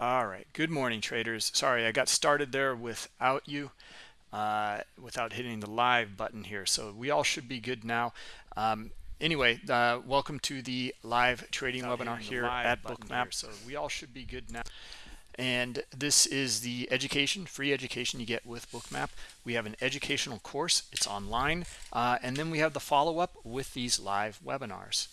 All right. Good morning, traders. Sorry, I got started there without you, uh, without hitting the live button here. So we all should be good now. Um, anyway, uh, welcome to the live trading without webinar here at Bookmap. Here. So we all should be good now. And this is the education, free education you get with Bookmap. We have an educational course. It's online. Uh, and then we have the follow-up with these live webinars.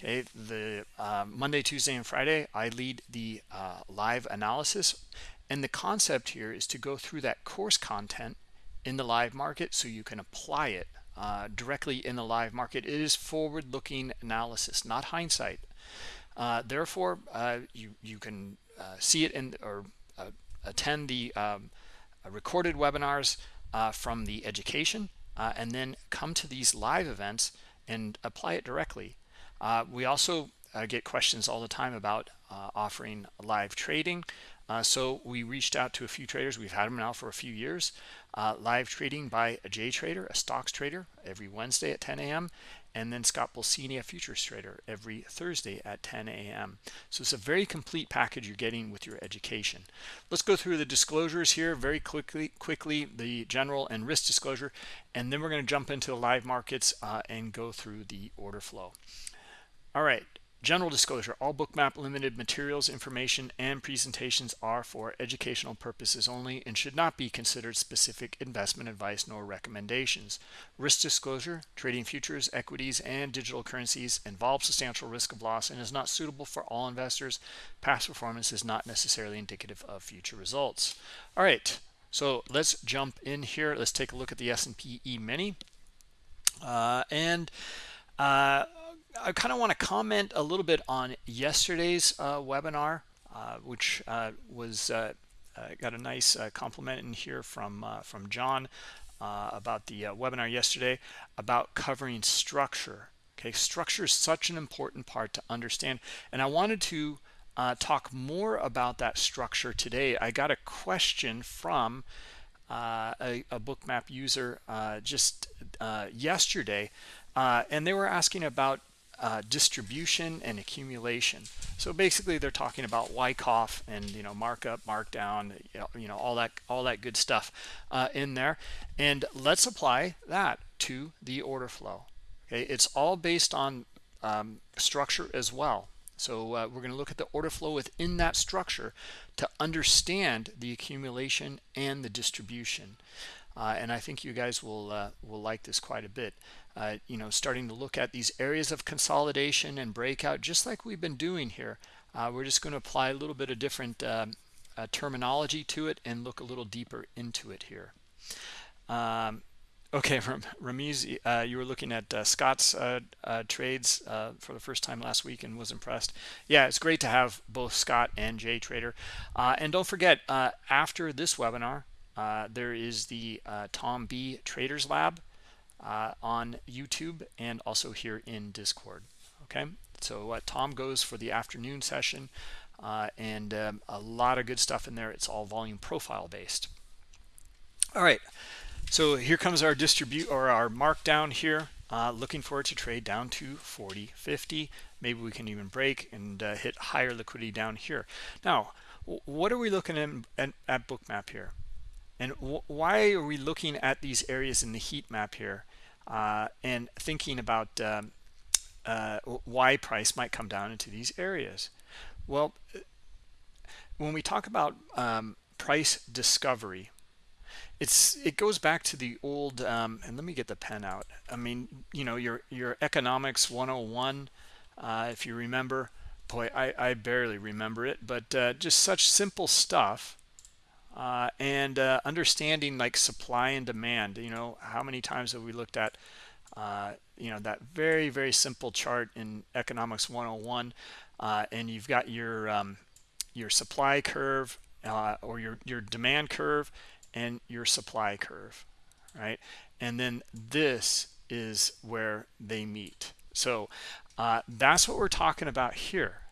Okay, the uh, Monday, Tuesday, and Friday, I lead the uh, live analysis. And the concept here is to go through that course content in the live market so you can apply it uh, directly in the live market. It is forward-looking analysis, not hindsight. Uh, therefore, uh, you, you can uh, see it in or attend the um, recorded webinars from the education and then come to these live events and apply it directly. Uh, we also uh, get questions all the time about uh, offering live trading. Uh, so we reached out to a few traders. We've had them now for a few years. Uh, live trading by a J trader, a stocks trader, every Wednesday at 10 a.m. And then Scott Pulcini, a futures trader, every Thursday at 10 a.m. So it's a very complete package you're getting with your education. Let's go through the disclosures here very quickly, quickly the general and risk disclosure, and then we're going to jump into the live markets uh, and go through the order flow. All right, general disclosure, all bookmap limited materials, information, and presentations are for educational purposes only and should not be considered specific investment advice nor recommendations. Risk disclosure, trading futures, equities, and digital currencies involves substantial risk of loss and is not suitable for all investors. Past performance is not necessarily indicative of future results. All right, so let's jump in here. Let's take a look at the S&P E-mini. Uh, and uh, I kind of want to comment a little bit on yesterday's uh, webinar, uh, which uh, was uh, uh, got a nice uh, compliment in here from from John about the webinar yesterday about covering structure. Okay, structure is such an important part to understand, and I wanted to talk more about that structure today. I got a question from a, a bookmap user just yesterday, and they were asking about uh, distribution and accumulation. So basically, they're talking about Wyckoff and you know markup, markdown, you know, all that all that good stuff uh, in there. And let's apply that to the order flow. Okay, it's all based on um, structure as well. So uh, we're going to look at the order flow within that structure to understand the accumulation and the distribution. Uh, and I think you guys will uh, will like this quite a bit uh, you know, starting to look at these areas of consolidation and breakout, just like we've been doing here. Uh, we're just going to apply a little bit of different um, uh, terminology to it and look a little deeper into it here. Um, okay, Ramiz, uh, you were looking at uh, Scott's uh, trades for the first time last week and was impressed. Yeah, it's great to have both Scott and Jay Trader. and don't forget, after this webinar, there is the Tom B Traders Lab uh, on YouTube and also here in Discord. Okay, so uh, Tom goes for the afternoon session uh, and um, a lot of good stuff in there. It's all volume profile based. All right, so here comes our distribute or our markdown here. Uh, looking forward to trade down to 40, 50. Maybe we can even break and uh, hit higher liquidity down here. Now, what are we looking at, at, at Bookmap here? And why are we looking at these areas in the heat map here and thinking about um, uh, why price might come down into these areas? Well, when we talk about um, price discovery, it's it goes back to the old um, and let me get the pen out. I mean, you know, your your economics 101, uh, if you remember. Boy, I, I barely remember it, but uh, just such simple stuff uh, and uh, understanding like supply and demand you know how many times have we looked at uh, you know that very very simple chart in economics 101 uh, and you've got your um, your supply curve uh, or your your demand curve and your supply curve right? And then this is where they meet. So uh, that's what we're talking about here.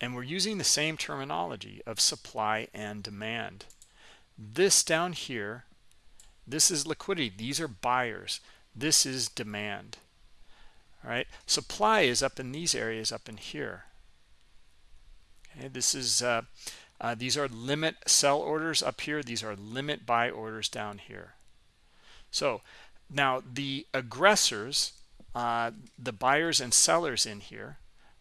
And we're using the same terminology of supply and demand this down here, this is liquidity. These are buyers. This is demand. All right. Supply is up in these areas up in here. Okay. This is uh, Uh, these are limit sell orders up here. These are limit buy orders down here. So now the aggressors, uh, the buyers and sellers in here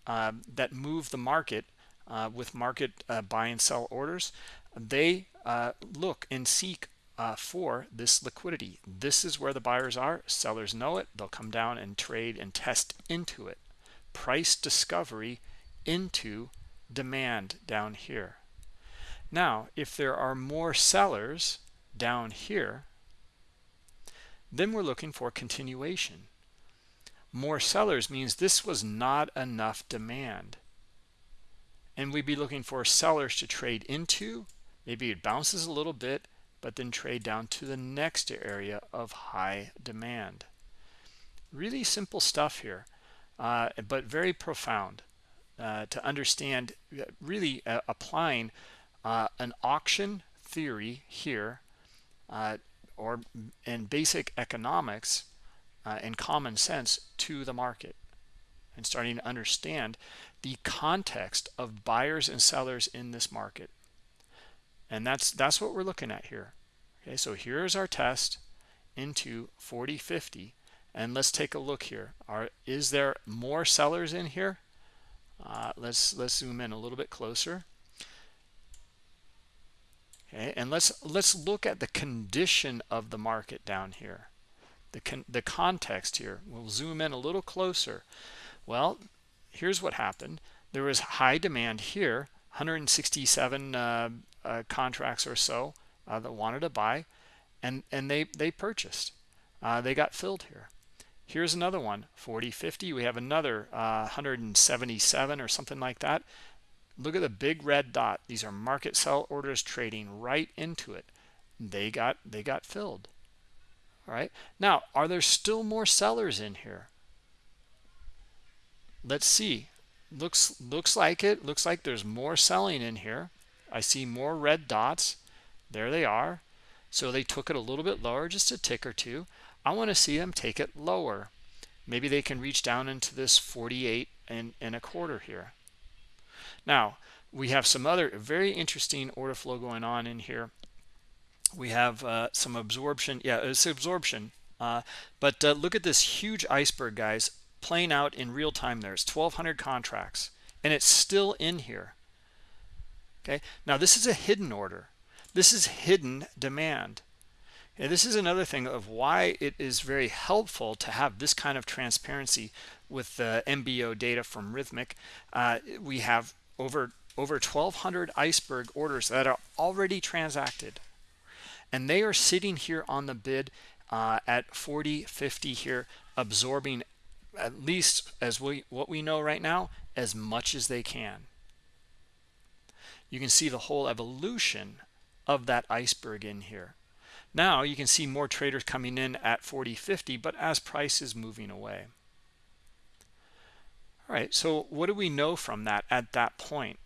uh, that move the market uh, with market uh, buy and sell orders, they uh, look and seek uh, for this liquidity. This is where the buyers are. Sellers know it. They'll come down and trade and test into it. Price discovery into demand down here. Now, if there are more sellers down here, then we're looking for continuation. More sellers means this was not enough demand. And we'd be looking for sellers to trade into. Maybe it bounces a little bit, but then trade down to the next area of high demand. Really simple stuff here, uh, but very profound uh, to understand uh, really uh, applying uh, an auction theory here uh, or in basic economics and common sense to the market and starting to understand the context of buyers and sellers in this market and that's that's what we're looking at here. Okay so here's our test into 4050 and let's take a look here. Are is there more sellers in here? Uh, let's let's zoom in a little bit closer. Okay and let's let's look at the condition of the market down here. The con the context here. We'll zoom in a little closer. Well here's what happened. There was high demand here 167 uh, uh, contracts or so uh, that wanted to buy and and they they purchased. Uh, they got filled here. Here's another one 40 50 we have another uh, 177 or something like that. Look at the big red dot. These are market sell orders trading right into it. They got they got filled. All right now are there still more sellers in here? Let's see. Looks looks like it. Looks like there's more selling in here i see more red dots. There they are. So they took it a little bit lower just a tick or two. I want to see them take it lower. Maybe they can reach down into this 48 and, and a quarter here. Now we have some other very interesting order flow going on in here. We have uh, some absorption. Yeah it's absorption. Uh, but uh, look at this huge iceberg guys playing out in real time there's 1200 contracts and it's still in here okay? Now this is a hidden order. This is hidden demand. And this is another thing of why it is very helpful to have this kind of transparency with the MBO data from Rithmic. Uh, we have over over 1200 iceberg orders that are already transacted. And they are sitting here on the bid uh, at 40 50 here absorbing at least as we what we know right now as much as they can you can see the whole evolution of that iceberg in here. Now you can see more traders coming in at 40 50 but as price is moving away. All right so what do we know from that at that point?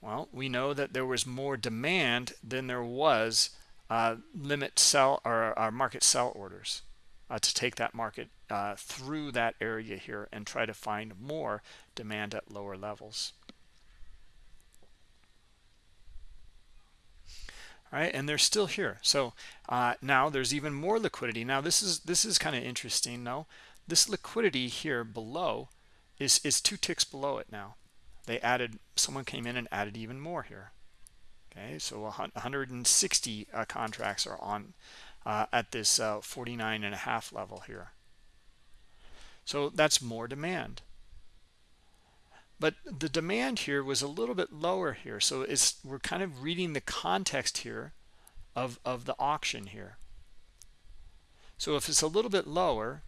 Well we know that there was more demand than there was uh, limit sell or, or market sell orders uh, to take that market uh, through that area here and try to find more demand at lower levels. Right, and they're still here. So uh, now there's even more liquidity. Now this is this is kind of interesting. No, this liquidity here below is is two ticks below it now. They added someone came in and added even more here. Okay, so 160 uh, contracts are on uh, at this uh, 49 and a half level here. So that's more demand. But the demand here was a little bit lower here. So it's we're kind of reading the context here of, of the auction here. So if it's a little bit lower,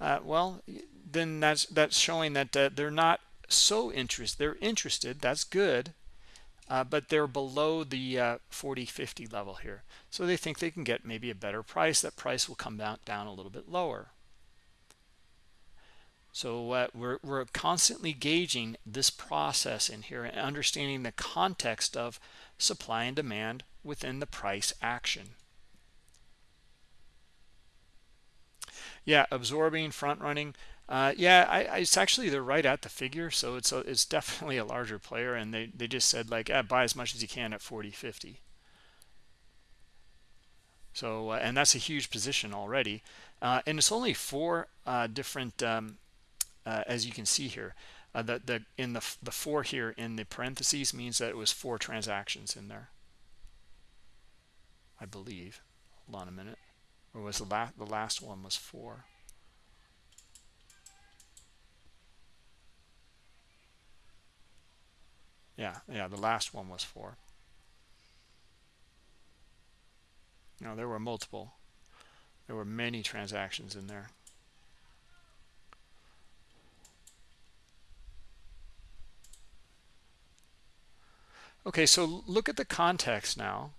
uh, well, then that's that's showing that uh, they're not so interested. They're interested. That's good uh, but they're below the uh, 40 50 level here so they think they can get maybe a better price that price will come down, down a little bit lower so uh, we're, we're constantly gauging this process in here and understanding the context of supply and demand within the price action. Yeah absorbing front running. Uh, yeah, I, I, it's actually they're right at the figure, so it's a, it's definitely a larger player, and they they just said like, ah, buy as much as you can at 40, 50. So uh, and that's a huge position already, uh, and it's only four uh, different, um, uh, as you can see here. Uh, the the in the the four here in the parentheses means that it was four transactions in there. I believe. Hold on a minute. Or was the last the last one was four? Yeah, yeah, the last one was four. No, there were multiple. There were many transactions in there. Okay, so look at the context now.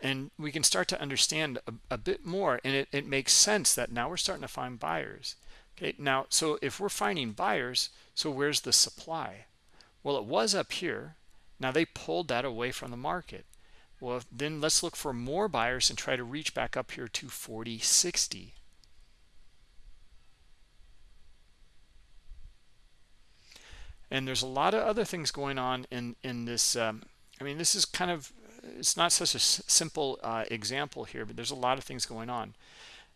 And we can start to understand a, a bit more. And it, it makes sense that now we're starting to find buyers. Okay, now, so if we're finding buyers, so where's the supply? Well, it was up here. Now they pulled that away from the market. Well, then let's look for more buyers and try to reach back up here to 4060. And there's a lot of other things going on in in this. Um, I mean, this is kind of it's not such a simple uh, example here, but there's a lot of things going on.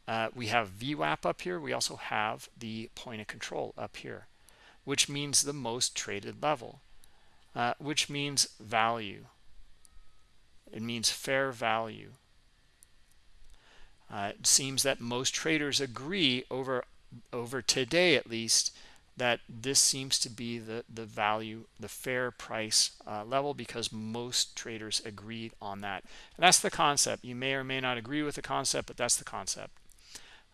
Uh, we have VWAP up here. We also have the point of control up here which means the most traded level, uh, which means value. It means fair value. Uh, it seems that most traders agree over over today at least that this seems to be the the value the fair price uh, level because most traders agreed on that. And that's the concept. You may or may not agree with the concept but that's the concept.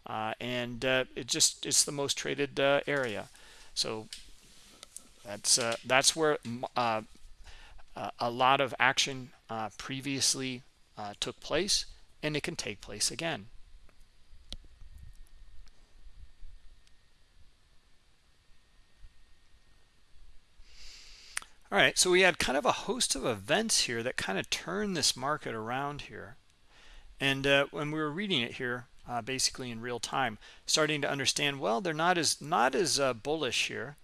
Uh, and uh, it just it's the most traded uh, area. So that's uh, that's where uh, a lot of action previously took place, and it can take place again. All right, so we had kind of a host of events here that kind of turned this market around here. And uh, when we were reading it here, uh, basically in real time, starting to understand, well, they're not as not as uh, bullish here.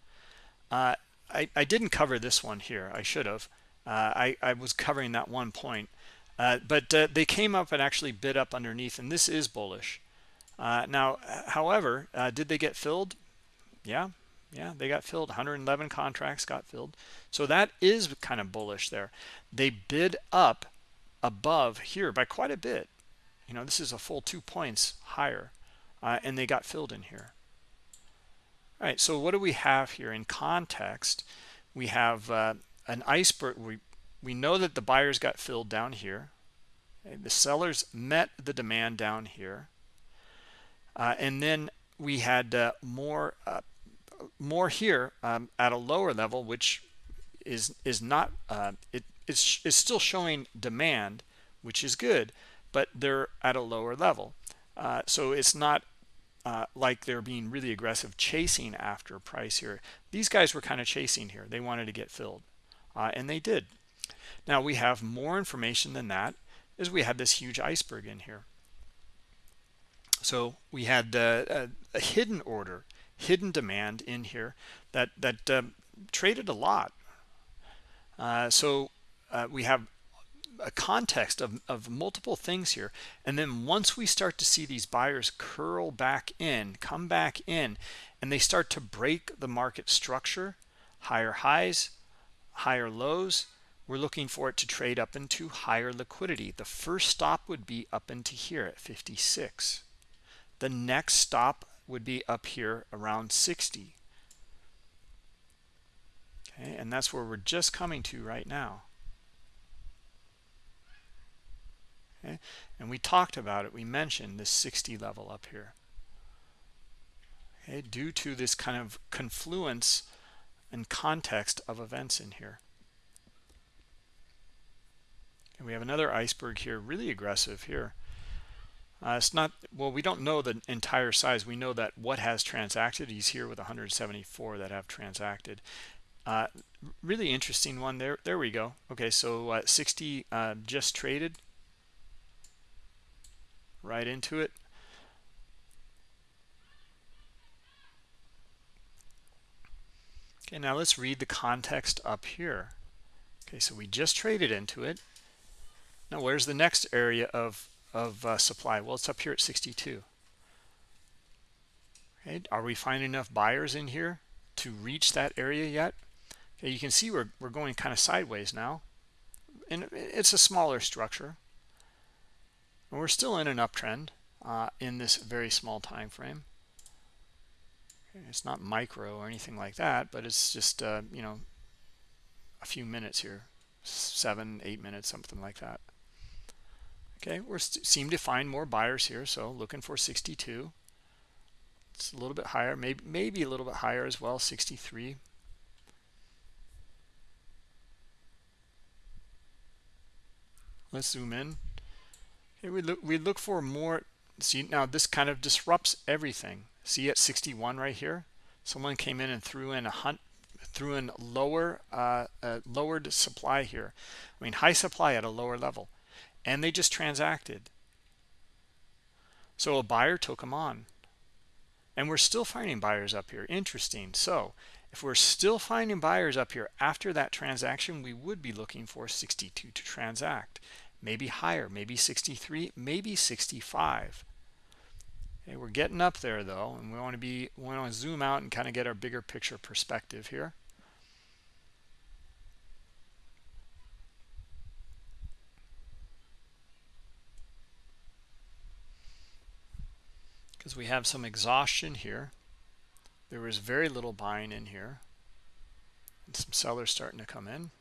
Uh, I, I didn't cover this one here. I should have. Uh, I, I was covering that one point. Uh, but they came up and actually bid up underneath, and this is bullish. Now, however, did they get filled? Yeah, yeah, they got filled. 111 contracts got filled. So that is kind of bullish there. They bid up above here by quite a bit. You know, this is a full two points higher, uh, and they got filled in here. All right, so what do we have here in context? We have uh, an iceberg. We, we know that the buyers got filled down here. Okay, the sellers met the demand down here. Uh, and then we had uh, more uh, more here um, at a lower level, which is is not uh, it is is still showing demand, which is good, but they're at a lower level. Uh, so it's not uh, like they're being really aggressive chasing after price here. These guys were kind of chasing here. They wanted to get filled, uh, and they did. Now we have more information than that, as we had this huge iceberg in here. So we had uh, a, a, hidden order, hidden demand in here that, that um, traded a lot. Uh, so uh, we have a context of, of multiple things here. And then once we start to see these buyers curl back in, come back in, and they start to break the market structure, higher highs, higher lows, we're looking for it to trade up into higher liquidity. The first stop would be up into here at 56. The next stop would be up here around 60. Okay, and that's where we're just coming to right now. okay and we talked about it we mentioned this 60 level up here okay due to this kind of confluence and context of events in here and we have another iceberg here really aggressive here uh, it's not well we don't know the entire size. We know that what has transacted he's here with 174 that have transacted. Uh, really interesting one there there we go. Okay so uh, 60 uh, just traded. Right into it. Okay, now let's read the context up here. Okay, so we just traded into it. Now, where's the next area of, of uh, supply? Well, it's up here at 62. Okay, are we finding enough buyers in here to reach that area yet? Okay, you can see we're, we're going kind of sideways now. And it's a smaller structure. And we're still in an uptrend uh, in this very small time frame. It's not micro or anything like that, but it's just, uh, you know, a few minutes here, seven, eight minutes, something like that. Okay, we seem to find more buyers here, so looking for 62. It's a little bit higher, maybe maybe a little bit higher as well, 63. Let's zoom in. Okay, we look we look for more. See now this kind of disrupts everything. See at 61 right here, someone came in and threw in a hunt threw in lower uh, uh, lowered supply here. I mean high supply at a lower level, and they just transacted. So a buyer took them on, and we're still finding buyers up here. Interesting. So if we're still finding buyers up here after that transaction, we would be looking for 62 to transact, maybe higher, maybe 63, maybe 65. Okay, we're getting up there though, and we want to be we want to zoom out and kind of get our bigger picture perspective here. Because we have some exhaustion here. There was very little buying in here. And some sellers starting to come in.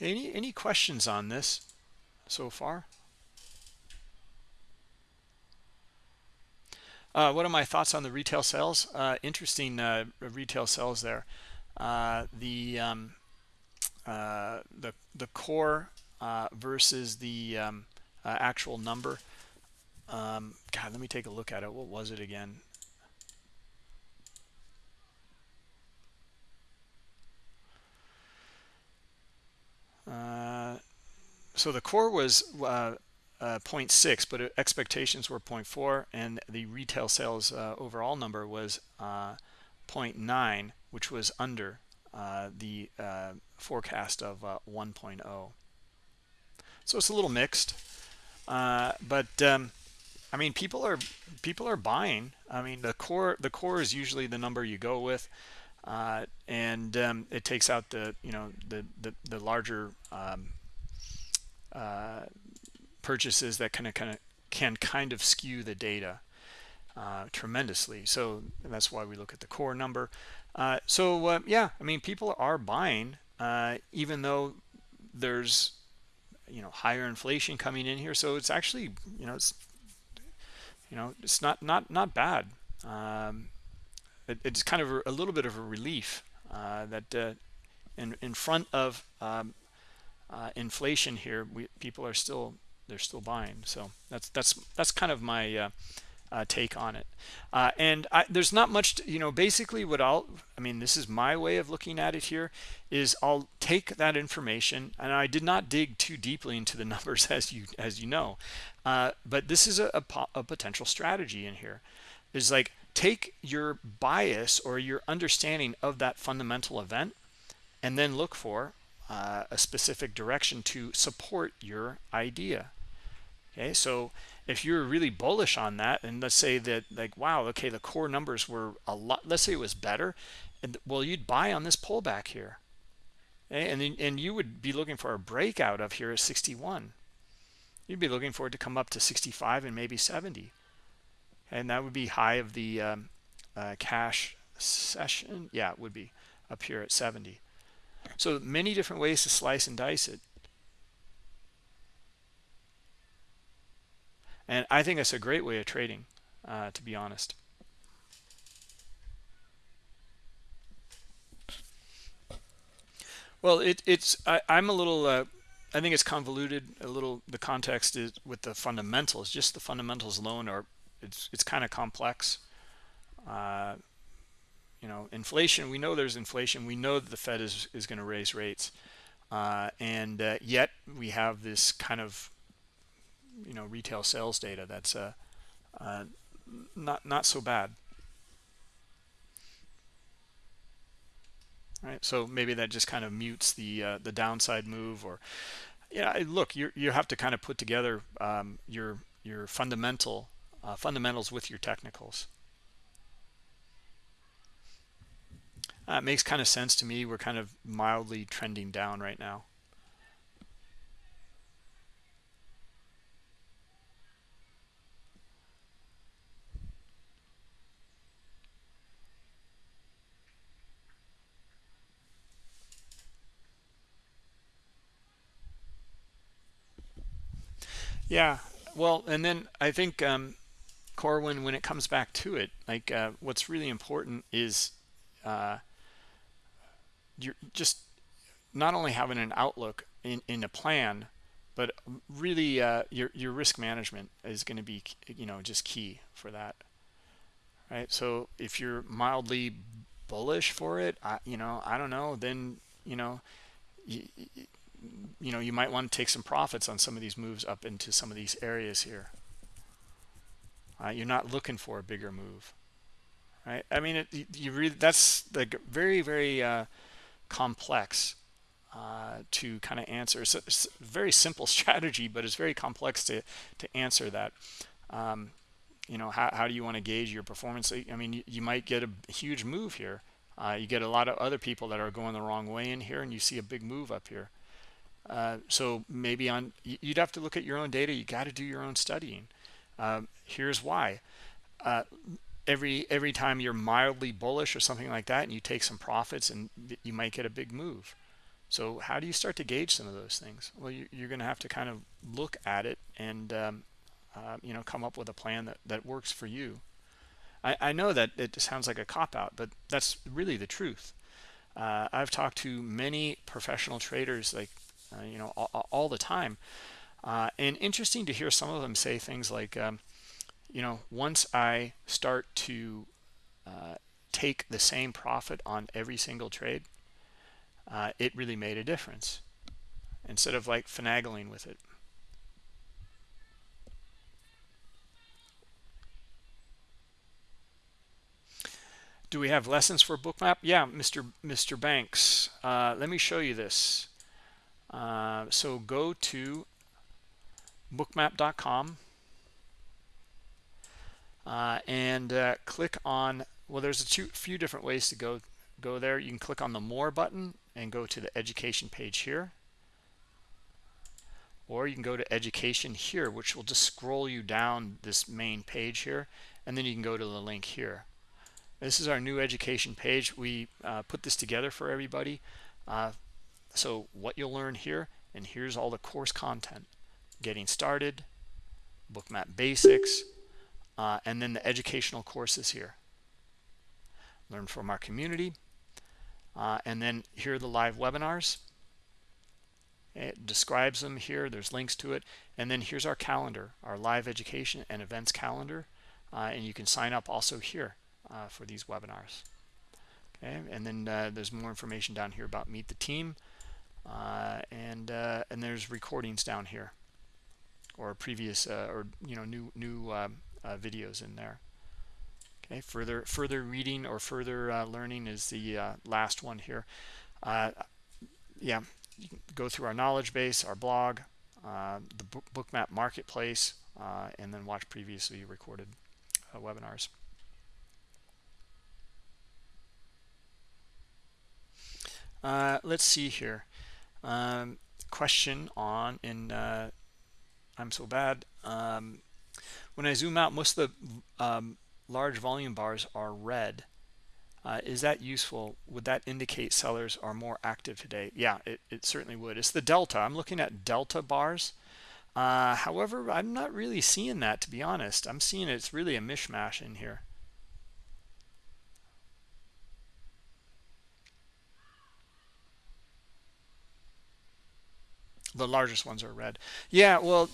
Any any questions on this so far? Uh, what are my thoughts on the retail sales? Uh, interesting uh, retail sales there. Uh, the um, uh, the the core uh, versus the um, actual number. Um, God, let me take a look at it. What was it again? Uh, so the core was uh, uh, 0.6, but expectations were 0.4, and the retail sales uh, overall number was uh, 0.9, which was under uh, the forecast of 1.0. So it's a little mixed, but um, I mean, people are people are buying. I mean, the core the core is usually the number you go with uh, and um, it takes out the you know the the, the larger um, uh, purchases that kind of kind of can kind of skew the data uh, tremendously. So that's why we look at the core number. Uh, so uh, yeah, I mean people are buying uh, even though there's you know higher inflation coming in here. So it's actually you know it's you know it's not not not bad. Um, it, it's kind of a, little bit of a relief uh, that uh, in in front of um, inflation here, we people are still they're still buying. So that's that's that's kind of my uh, take on it. Uh, and I, there's not much, to, you know, basically what I'll, I mean, this is my way of looking at it here is I'll take that information and I did not dig too deeply into the numbers as you, as you know, uh, but this is a, a, a potential strategy in here. Is like take your bias or your understanding of that fundamental event and then look for uh, a specific direction to support your idea. Okay so if you're really bullish on that and let's say that like wow okay the core numbers were a lot let's say it was better and well you'd buy on this pullback here. And and you would be looking for a breakout of here at 61 you'd be looking for it to come up to 65 and maybe 70 and that would be high of the um, uh, cash session. Yeah it would be up here at 70 so many different ways to slice and dice it and I think it's a great way of trading uh, to be honest. Well it, it's I, am a little uh, I think it's convoluted a little the context is with the fundamentals just the fundamentals alone are it's it's kind of complex. Uh, you know inflation we know there's inflation we know that the fed is is going to raise rates. Uh, and uh, yet we have this kind of you know retail sales data that's uh, uh, not not so bad. Right so maybe that just kind of mutes the uh, the downside move or yeah look you you have to kind of put together um, your your fundamental uh, fundamentals with your technicals. Uh, it makes kind of sense to me. We're kind of mildly trending down right now Yeah, well, and then I think um, Corwin, when it comes back to it, like uh, what's really important is uh, you're just not only having an outlook in, in a plan, but really uh, your your risk management is going to be you know just key for that, right? So if you're mildly bullish for it, I, you know I don't know, then you know. You, you know you might want to take some profits on some of these moves up into some of these areas here. Uh, you're not looking for a bigger move right? I mean it, you really that's like very very uh, complex uh, to kind of answer. It's a, it's a, very simple strategy but it's very complex to to answer that. Um, you know how, how do you want to gauge your performance? I mean you, you might get a huge move here. Uh, you get a lot of other people that are going the wrong way in here and you see a big move up here uh, so maybe on you'd have to look at your own data. You got to do your own studying. Um, here's why. Uh, every every time you're mildly bullish or something like that, and you take some profits, and you might get a big move. So how do you start to gauge some of those things? Well, you, are going to have to kind of look at it and um, uh, you know come up with a plan that that works for you. I, I know that it sounds like a cop out, but that's really the truth. Uh, I've talked to many professional traders like uh, you know, all, all the time. Uh, and interesting to hear some of them say things like, um, you know, once I start to uh, take the same profit on every single trade, uh, it really made a difference instead of like finagling with it. Do we have lessons for bookmap? Yeah, Mr. Mr. Banks. Uh, let me show you this. Uh, so go to bookmap.com uh, and uh, click on well there's a few different ways to go go there. You can click on the more button and go to the education page here. Or you can go to education here which will just scroll you down this main page here and then you can go to the link here. This is our new education page. We uh, put this together for everybody. Uh, so what you'll learn here, and here's all the course content. Getting started, bookmap basics, uh, and then the educational courses here. Learn from our community. Uh, and then here are the live webinars. It describes them here. There's links to it. And then here's our calendar, our live education and events calendar. Uh, and you can sign up also here uh, for these webinars. Okay, and then uh, there's more information down here about Meet the Team. Uh, and uh, and there's recordings down here or previous uh, or you know new new um, videos in there. Okay further further reading or further learning is the last one here. Yeah go through our knowledge base our blog the bookmap marketplace and then watch previously recorded webinars. Uh, let's see here um, question on in uh, I'm so bad. Um, when I zoom out, most of the um, large volume bars are red. Uh, is that useful? Would that indicate sellers are more active today? Yeah, it, it certainly would. It's the delta. I'm looking at delta bars. Uh, however, I'm not really seeing that, to be honest. I'm seeing it's really a mishmash in here. The largest ones are red. Yeah well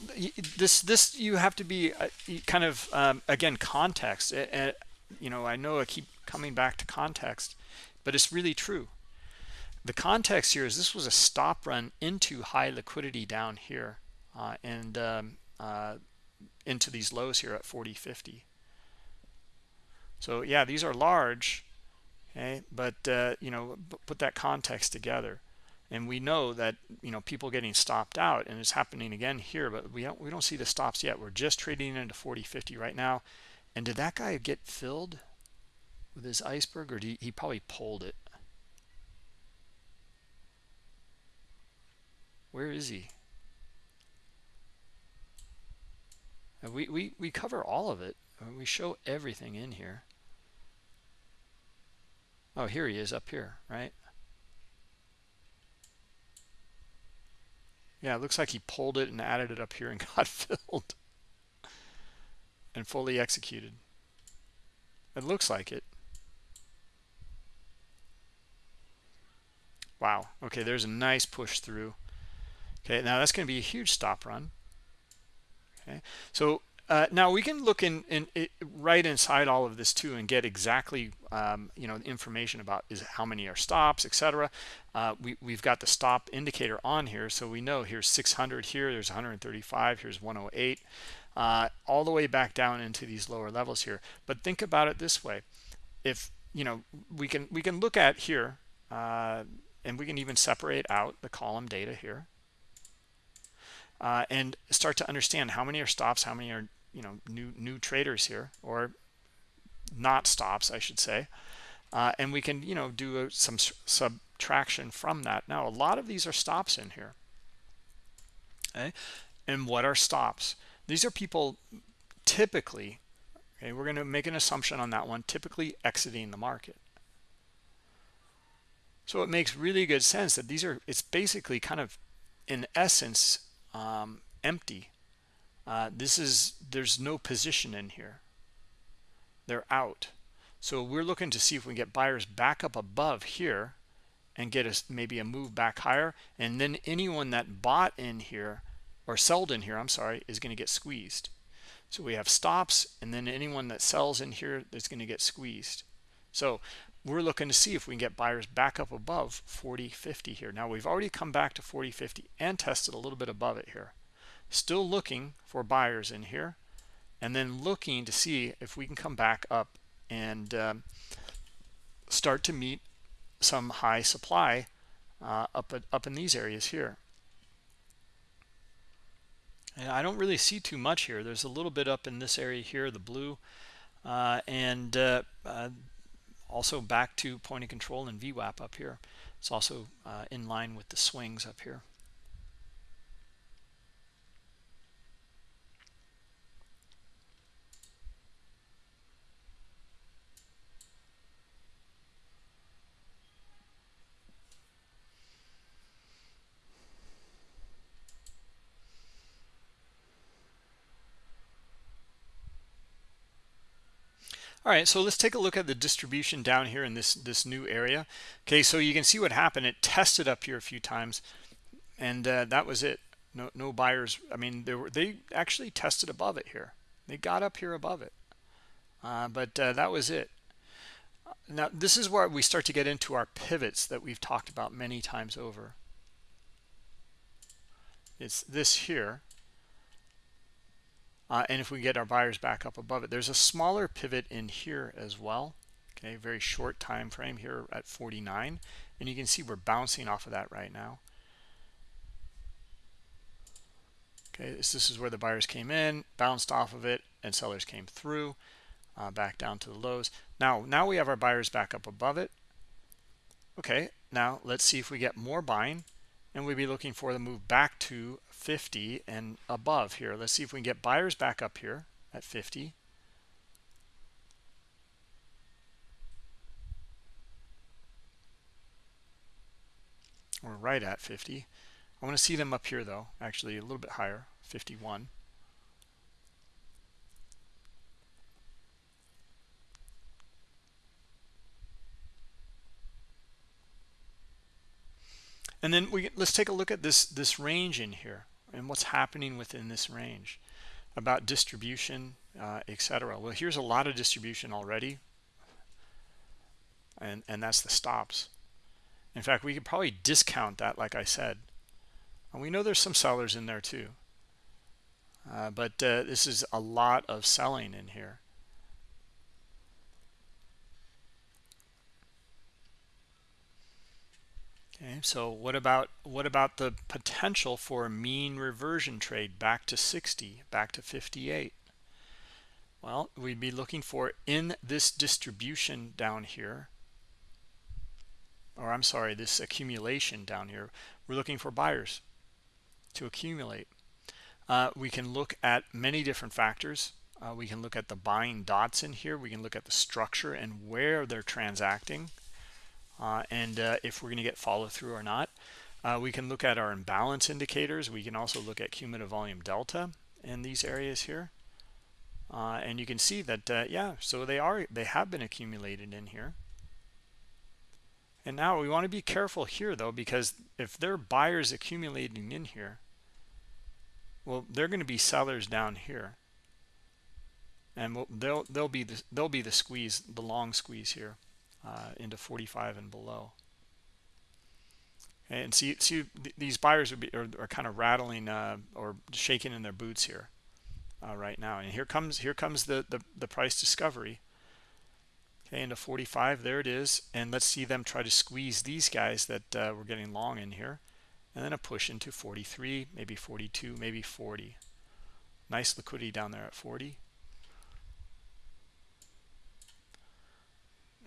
this this you have to be uh, kind of um, again context and you know i know i keep coming back to context but it's really true. The context here is this was a stop run into high liquidity down here uh, and um, uh, into these lows here at 40.50. So yeah, these are large, okay, but uh, you know, put that context together, and we know that you know people getting stopped out, and it's happening again here, but we don't we don't see the stops yet. We're just trading into 40.50 right now, and did that guy get filled with his iceberg, or he, he probably pulled it? Where is he? Uh, we, we, we cover all of it. Uh, we show everything in here. Oh, here he is up here, right? Yeah, it looks like he pulled it and added it up here and got filled and fully executed. It looks like it. Wow. Okay, there's a nice push through. Okay, now that's going to be a huge stop run. Okay, so uh, now we can look in, in it, right inside all of this too and get exactly um, you know information about is how many are stops, etc. Uh, we we've got the stop indicator on here, so we know here's 600 here, there's 135, here's 108, uh, all the way back down into these lower levels here. But think about it this way: if you know we can we can look at here, uh, and we can even separate out the column data here uh, and start to understand how many are stops, how many are you know new new traders here, or not stops, I should say. Uh, and we can you know do a, some subtraction from that. Now a lot of these are stops in here. Okay, and what are stops? These are people typically. Okay, we're going to make an assumption on that one. Typically exiting the market. So it makes really good sense that these are. It's basically kind of, in essence, um, empty. Uh, this is, there's no position in here. They're out. So we're looking to see if we can get buyers back up above here and get us maybe a move back higher. And then anyone that bought in here or sold in here, I'm sorry, is going to get squeezed. So we have stops and then anyone that sells in here is going to get squeezed. So we're looking to see if we can get buyers back up above 40 50 here. Now we've already come back to 40 50 and tested a little bit above it here. Still looking for buyers in here and then looking to see if we can come back up and um, start to meet some high supply uh, up at, up in these areas here. And I don't really see too much here. There's a little bit up in this area here the blue uh, and uh, uh also back to point of control and VWAP up here. It's also uh, in line with the swings up here. All right, so let's take a look at the distribution down here in this, this new area. Okay, so you can see what happened. It tested up here a few times, and uh, that was it. No, no buyers. I mean, they were they actually tested above it here. They got up here above it, uh, but uh, that was it. Now, this is where we start to get into our pivots that we've talked about many times over. It's this here uh, and if we get our buyers back up above it there's a smaller pivot in here as well. Okay very short time frame here at 49 and you can see we're bouncing off of that right now. Okay this, is where the buyers came in bounced off of it and sellers came through uh, back down to the lows. Now now we have our buyers back up above it. Okay now let's see if we get more buying and we'd be looking for the move back to 50 and above here. Let's see if we can get buyers back up here at 50. We're right at 50. I want to see them up here though, actually a little bit higher, 51. And then we let's take a look at this this range in here and what's happening within this range about distribution, uh, etc. Well, here's a lot of distribution already, and and that's the stops. In fact, we could probably discount that, like I said. And we know there's some sellers in there too. uh, but uh, this is a lot of selling in here okay. So what about what about the potential for a mean reversion trade back to 60 back to 58 well we'd be looking for in this distribution down here or I'm sorry this accumulation down here we're looking for buyers to accumulate. Uh, we can look at many different factors. Uh, we can look at the buying dots in here. We can look at the structure and where they're transacting and uh, if we're going to get follow through or not uh, we can look at our imbalance indicators. We can also look at cumulative volume delta in these areas here. Uh, and you can see that yeah so they are they have been accumulated in here. And now we want to be careful here though, because if there are buyers accumulating in here, well, they're going to be sellers down here. And we'll, they'll they'll be the they'll be the squeeze, the long squeeze here, uh, into 45 and below. And see see these buyers would be are, are kind of rattling uh, or shaking in their boots here uh, right now. And here comes here comes the the, the price discovery. Okay into 45 there it is. And let's see them try to squeeze these guys that uh, we're getting long in here. And then a push into 43 maybe 42 maybe 40 nice liquidity down there at 40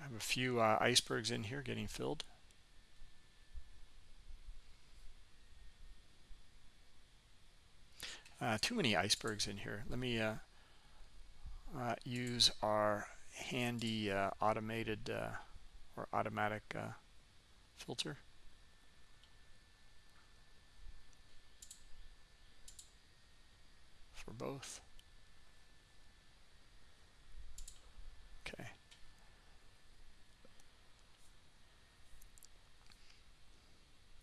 have a few uh, icebergs in here getting filled uh, too many icebergs in here let me uh, uh use our handy uh, automated or automatic filter. For both. Okay.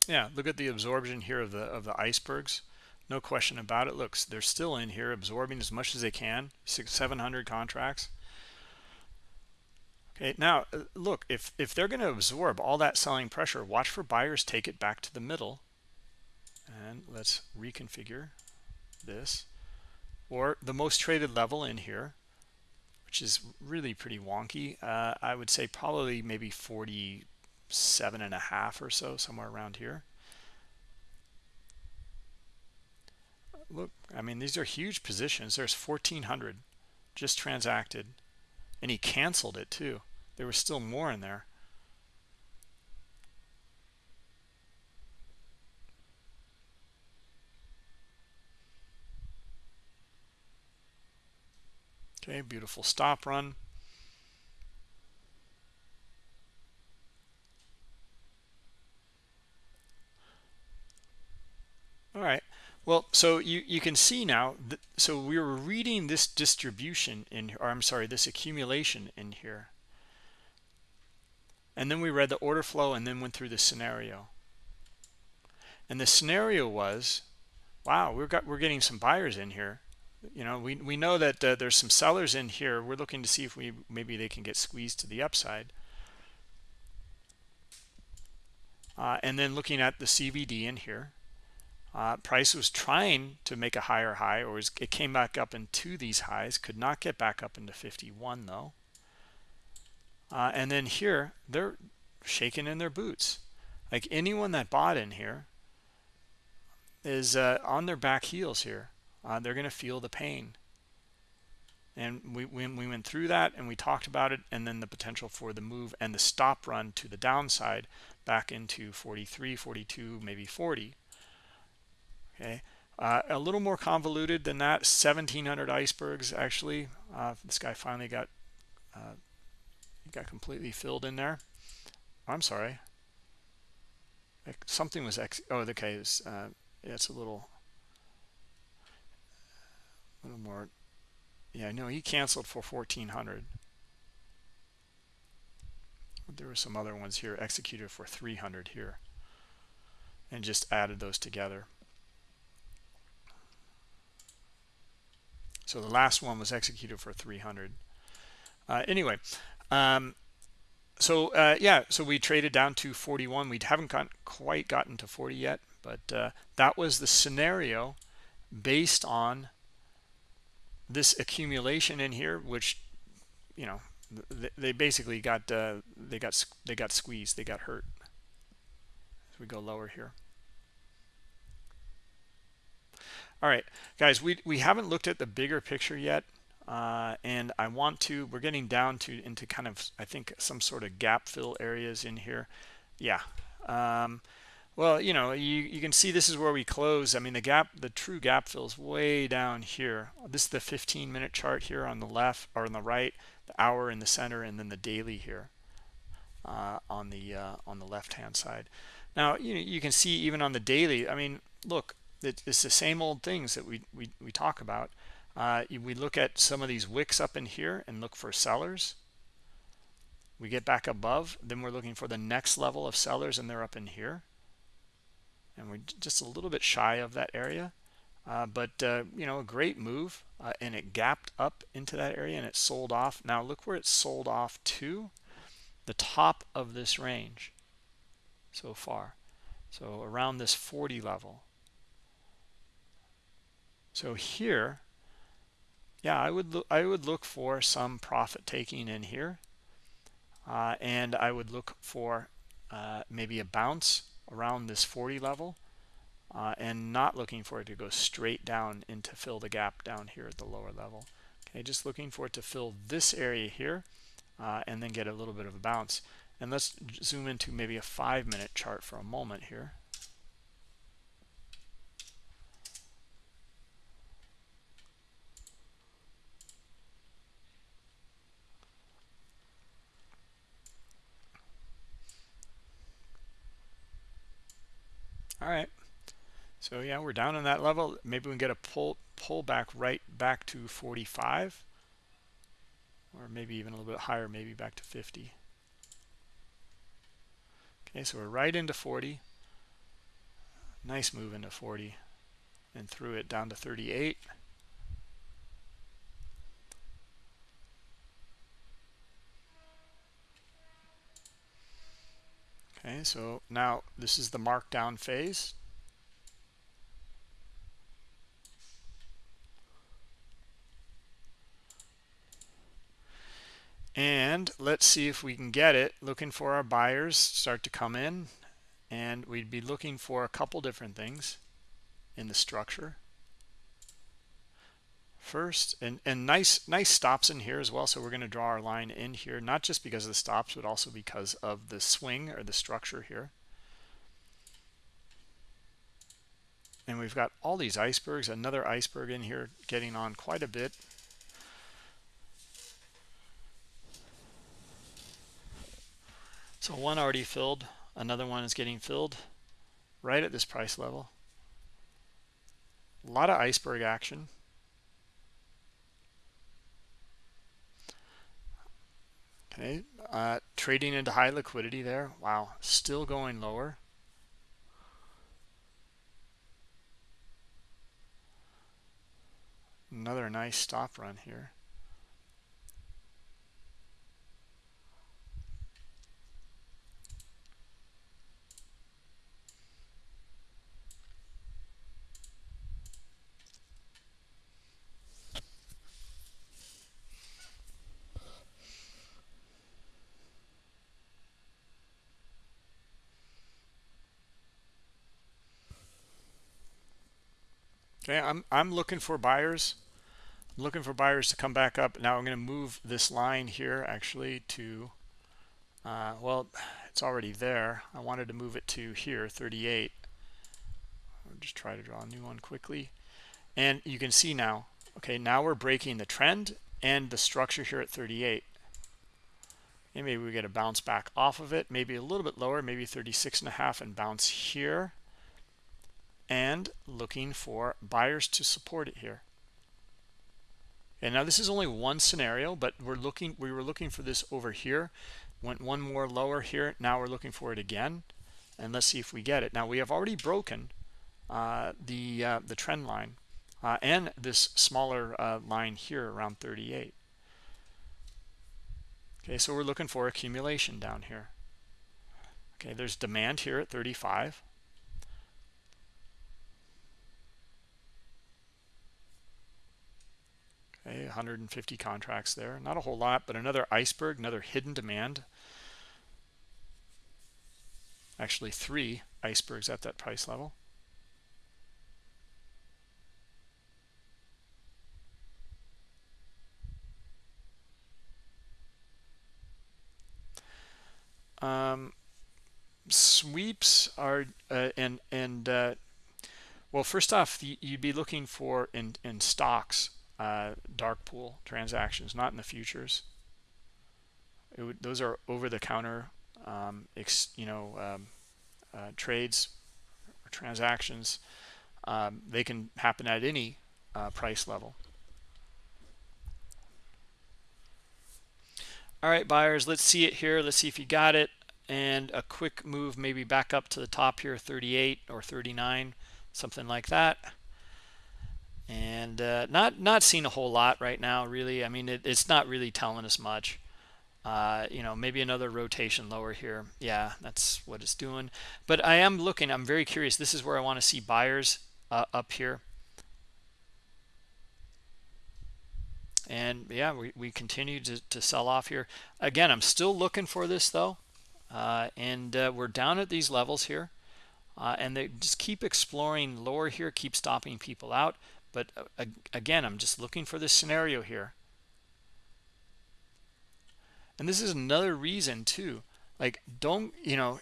Yeah, look at the absorption here of the of the icebergs. No question about it. Looks, they're still in here absorbing as much as they can. Six, 700 contracts. Okay, now uh, look, if, if they're going to absorb all that selling pressure, watch for buyers take it back to the middle. And let's reconfigure this. Or the most traded level in here, which is really pretty wonky. Uh, I would say probably maybe 47 and a half or so, somewhere around here. Look, I mean, these are huge positions. There's 1,400 just transacted and he canceled it too there was still more in there okay beautiful stop run all right well, so you, you can see now, so we were reading this distribution in, or I'm sorry, this accumulation in here. And then we read the order flow and then went through the scenario. And the scenario was, wow, we've got, we're getting some buyers in here. You know, we, we know that uh, there's some sellers in here. We're looking to see if we maybe they can get squeezed to the upside. Uh, and then looking at the CVD in here uh, price was trying to make a higher high, or it came back up into these highs. Could not get back up into 51 though. Uh, and then here, they're shaking in their boots. Like anyone that bought in here is uh, on their back heels here. Uh, they're going to feel the pain. And we, we, we went through that and we talked about it and then the potential for the move and the stop run to the downside back into 43, 42, maybe 40 okay? Uh, a little more convoluted than that 1700 icebergs actually. Uh, this guy finally got uh, got completely filled in there. I'm sorry. Something was ex oh okay it's, uh, it's a little a little more yeah no he canceled for 1400 there were some other ones here executed for 300 here and just added those together So the last one was executed for 300. Uh, anyway, um, so uh, yeah, so we traded down to 41. We haven't got, quite gotten to 40 yet, but uh, that was the scenario based on this accumulation in here which you know they basically got uh, they got they got squeezed they got hurt we go lower here all right guys we we haven't looked at the bigger picture yet uh, and I want to we're getting down to into kind of I think some sort of gap fill areas in here. Yeah um, well you know you you can see this is where we close. I mean the gap the true gap fills way down here. This is the 15 minute chart here on the left or on the right the hour in the center and then the daily here uh, on the uh, on the left hand side. Now you you can see even on the daily I mean look it's the same old things that we we, we talk about uh, we look at some of these wicks up in here and look for sellers. We get back above, then we're looking for the next level of sellers and they're up in here. And we're just a little bit shy of that area. Uh, but, uh, you know, a great move. Uh, and it gapped up into that area and it sold off. Now look where it sold off to. The top of this range so far. So around this 40 level. So here yeah, I would look, I would look for some profit taking in here, uh, and I would look for uh, maybe a bounce around this 40 level, uh, and not looking for it to go straight down and to fill the gap down here at the lower level. Okay, just looking for it to fill this area here, uh, and then get a little bit of a bounce. And let's zoom into maybe a five minute chart for a moment here. All right. So yeah we're down on that level. Maybe we can get a pull pull back right back to 45 or maybe even a little bit higher maybe back to 50 okay so we're right into 40 nice move into 40 and through it down to 38 Okay, so now this is the markdown phase. And let's see if we can get it. Looking for our buyers start to come in. And we'd be looking for a couple different things in the structure first and and nice nice stops in here as well. So we're going to draw our line in here not just because of the stops but also because of the swing or the structure here. And we've got all these icebergs another iceberg in here getting on quite a bit. So one already filled another one is getting filled right at this price level. A lot of iceberg action okay uh, trading into high liquidity there. Wow still going lower. Another nice stop run here Okay, I'm I'm looking for buyers. I'm looking for buyers to come back up. Now I'm going to move this line here actually to uh, well, it's already there. I wanted to move it to here, 38. I'll just try to draw a new one quickly. And you can see now, okay, now we're breaking the trend and the structure here at 38. And maybe we get a bounce back off of it, maybe a little bit lower, maybe 36 and a half and bounce here and looking for buyers to support it here. And now this is only one scenario, but we're looking we were looking for this over here. Went one more lower here. Now we're looking for it again. And let's see if we get it. Now we have already broken uh, the uh, the trend line uh, and this smaller uh, line here around 38. Okay, so we're looking for accumulation down here. Okay, there's demand here at 35. Okay 150 contracts there. Not a whole lot but another iceberg another hidden demand. Actually three icebergs at that price level. Um, sweeps are uh, and and uh, well first off you'd be looking for in in stocks uh, dark pool transactions not in the futures. Would, those are over the counter um, you know um, uh, trades or transactions. Um, they can happen at any uh, price level. All right buyers let's see it here. Let's see if you got it. And a quick move maybe back up to the top here 38 or 39 something like that and uh, not not seeing a whole lot right now really. I mean it, it's not really telling us much. Uh, you know maybe another rotation lower here. Yeah that's what it's doing. But I am looking I'm very curious. This is where I want to see buyers uh, up here. And yeah we, we continue to, to sell off here. Again I'm still looking for this though. Uh, and uh, we're down at these levels here. Uh, and they just keep exploring lower here keep stopping people out but uh, again I'm just looking for this scenario here. And this is another reason too. Like don't you know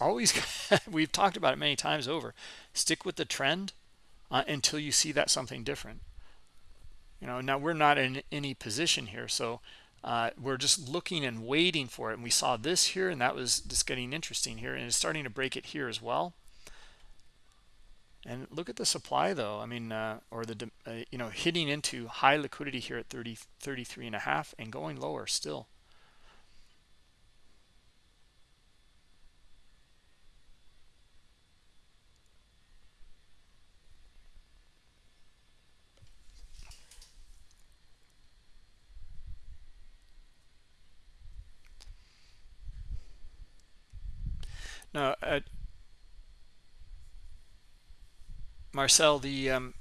always we've talked about it many times over. Stick with the trend uh, until you see that something different. You know now we're not in any position here so uh, we're just looking and waiting for it. And we saw this here and that was just getting interesting here and it's starting to break it here as well and look at the supply though. I mean uh, or the uh, you know hitting into high liquidity here at 30 33 and a half and going lower still. Now, Marcel, the um,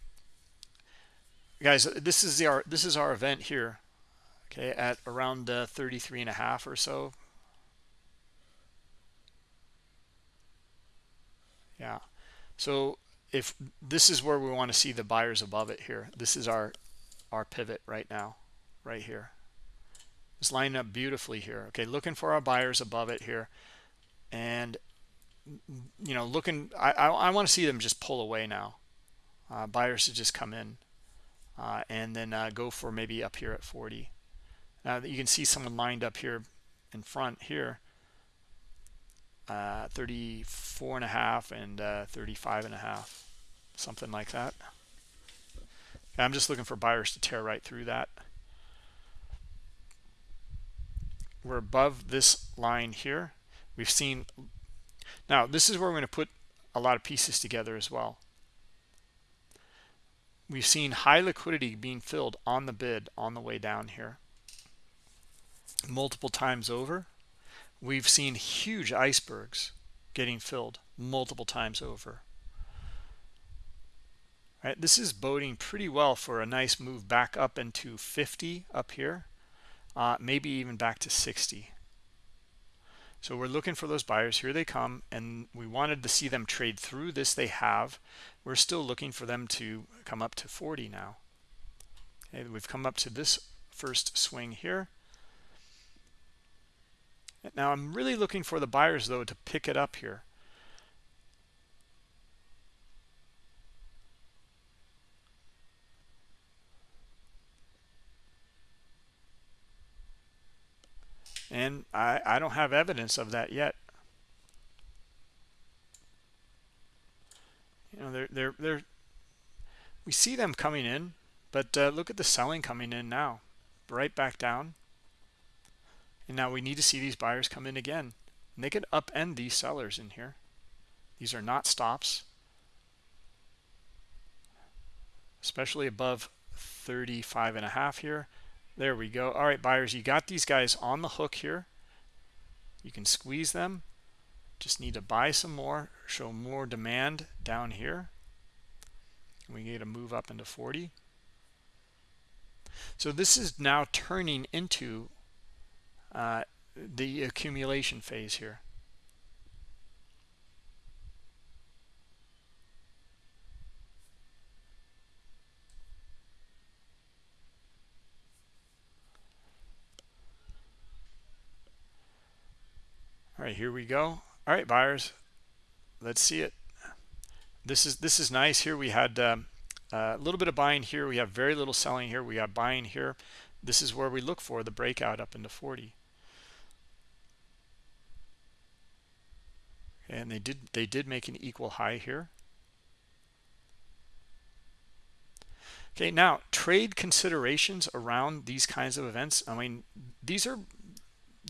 guys, this is the our this is our event here. Okay, at around uh, 33 and a half or so. Yeah. So if this is where we want to see the buyers above it here, this is our our pivot right now, right here. It's lining up beautifully here. Okay, looking for our buyers above it here. And you know, looking, I, I, I want to see them just pull away now. Uh, buyers to just come in uh, and then uh, go for maybe up here at 40. Now that you can see someone lined up here in front here, uh, 34 and a half and uh, 35 and a half, something like that. I'm just looking for buyers to tear right through that. We're above this line here. We've seen now, this is where we're going to put a lot of pieces together as well. We've seen high liquidity being filled on the bid on the way down here. Multiple times over. We've seen huge icebergs getting filled multiple times over. Right, this is boding pretty well for a nice move back up into 50 up here, uh, maybe even back to 60. So we're looking for those buyers. Here they come. And we wanted to see them trade through this. They have. We're still looking for them to come up to 40 now. Okay, we've come up to this first swing here. Now I'm really looking for the buyers, though, to pick it up here. and I, I don't have evidence of that yet. You know, they're they're they're we see them coming in, but uh, look at the selling coming in now, right back down. And now we need to see these buyers come in again. And they could upend these sellers in here. These are not stops, especially above 35 and a half here. There we go. All right, buyers, you got these guys on the hook here. You can squeeze them. Just need to buy some more, show more demand down here. We get to move up into 40. So this is now turning into uh, the accumulation phase here. All right, here we go. All right, buyers, let's see it. This is this is nice. Here we had um, a little bit of buying here. We have very little selling here. We got buying here. This is where we look for the breakout up into 40. And they did they did make an equal high here. Okay, now trade considerations around these kinds of events. I mean, these are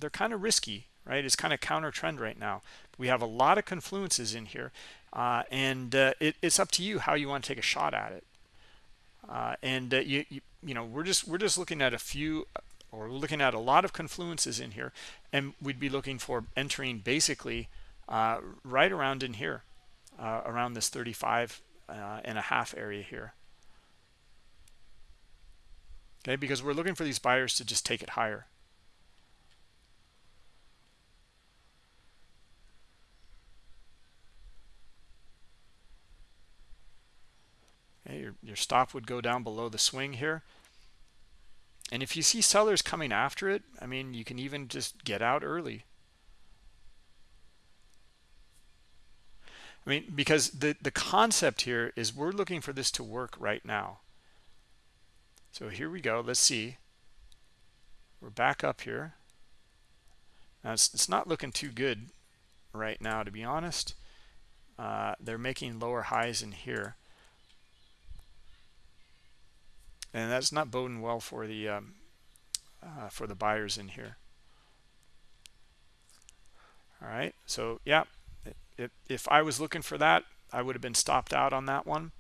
they're kind of risky right? It's kind of counter trend right now. We have a lot of confluences in here, uh, and uh, it, it's up to you how you want to take a shot at it. Uh, and uh, you, you, you know, we're just we're just looking at a few, or we're looking at a lot of confluences in here, and we'd be looking for entering basically uh, right around in here, uh, around this 35 and a half area here. Okay, because we're looking for these buyers to just take it higher. Okay, your, your stop would go down below the swing here. And if you see sellers coming after it, I mean, you can even just get out early. I mean, because the, the concept here is we're looking for this to work right now. So here we go. Let's see. We're back up here. Now, it's, it's not looking too good right now, to be honest. Uh, they're making lower highs in here and that's not boding well for the um, uh, for the buyers in here. All right so yeah if, if I was looking for that I would have been stopped out on that one.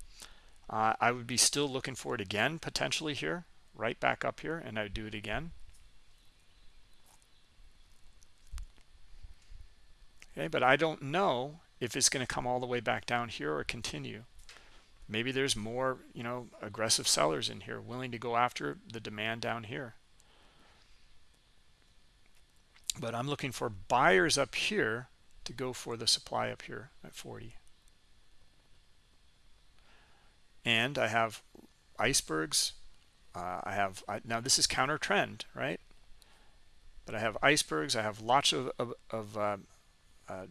Uh, I would be still looking for it again potentially here right back up here and I would do it again. Okay but I don't know if it's going to come all the way back down here or continue maybe there's more you know aggressive sellers in here willing to go after the demand down here. But i'm looking for buyers up here to go for the supply up here at 40 and i have icebergs. Uh, i have I, now this is counter trend right? But i have icebergs. I have lots of, of, of uh, uh,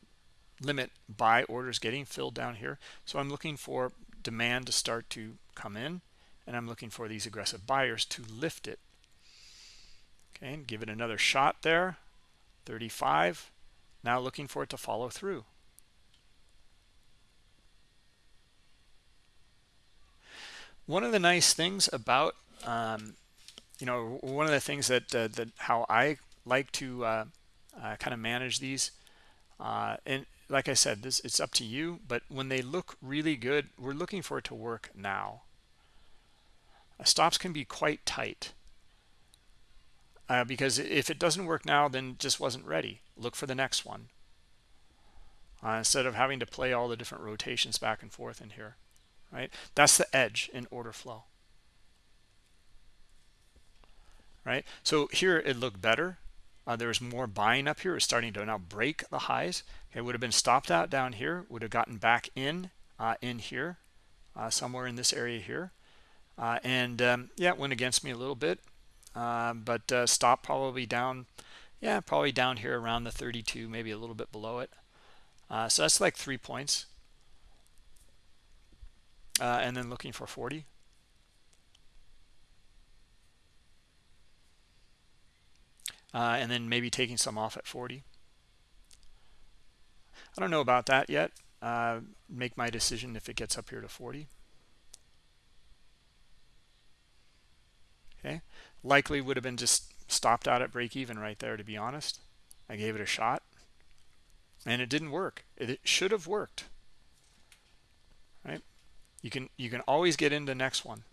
limit buy orders getting filled down here. So i'm looking for demand to start to come in and I'm looking for these aggressive buyers to lift it. Okay and give it another shot there 35 now looking for it to follow through. One of the nice things about um, you know one of the things that uh, that how I like to uh, uh, kind of manage these uh, and like I said, this it's up to you. But when they look really good, we're looking for it to work now. Stops can be quite tight. Uh, because if it doesn't work now, then just wasn't ready. Look for the next one. Uh, instead of having to play all the different rotations back and forth in here, right? That's the edge in order flow, right? So here it looked better. Uh, there was more buying up here. It's starting to now break the highs. Okay, would have been stopped out down here. Would have gotten back in uh, in here, uh, somewhere in this area here. Uh, and um, yeah, it went against me a little bit, um, but uh, stopped probably down. Yeah, probably down here around the 32, maybe a little bit below it. Uh, so that's like three points. and then looking for 40. Uh, and then maybe taking some off at 40 I don't know about that yet. Uh, make my decision if it gets up here to 40 okay. Likely would have been just stopped out at break even right there to be honest. I gave it a shot. And it didn't work. It should have worked. Right? You can you can always get into next one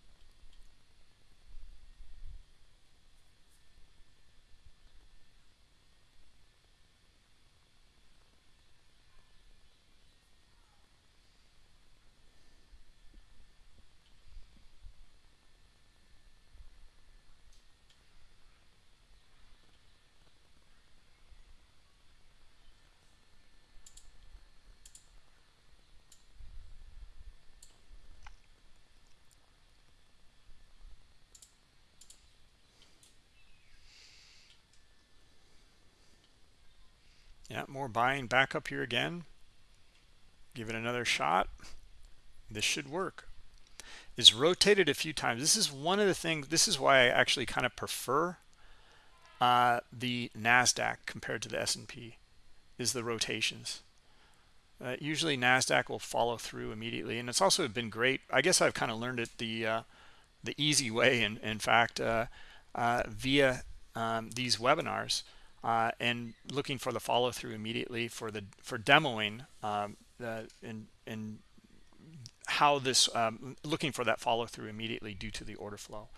more buying back up here again. Give it another shot. This should work. It's rotated a few times. This is one of the things, this is why I actually kind of prefer uh, the NASDAQ compared to the S&P is the rotations. Uh, usually NASDAQ will follow through immediately. And it's also been great. I guess I've kind of learned it the uh, the easy way, in, in fact, uh, uh via um, these webinars uh, and looking for the follow through immediately for the for demoing um, in, in how this um, looking for that follow through immediately due to the order flow.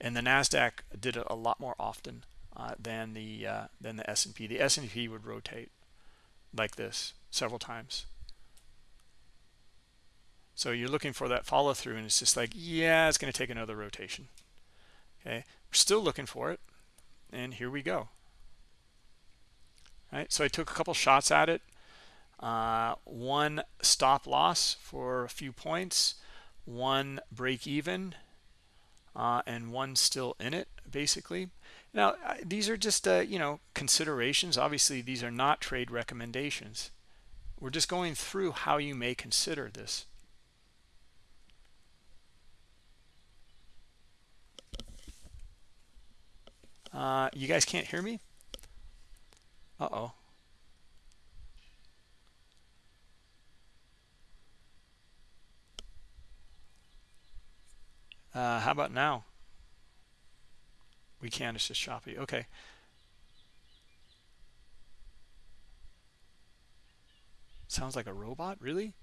And the NASDAQ did it a lot more often uh, than the uh, than the S&P. The S&P would rotate like this several times. So you're looking for that follow through and it's just like, yeah, it's going to take another rotation. Okay, we're still looking for it. And here we go. Right, so I took a couple shots at it. Uh, one stop loss for a few points, one break even, uh, and one still in it, basically. Now, these are just, uh, you know, considerations. Obviously, these are not trade recommendations. We're just going through how you may consider this. Uh, you guys can't hear me? Uh-oh. Uh, how about now? We can, it's just choppy. Okay. Sounds like a robot, really?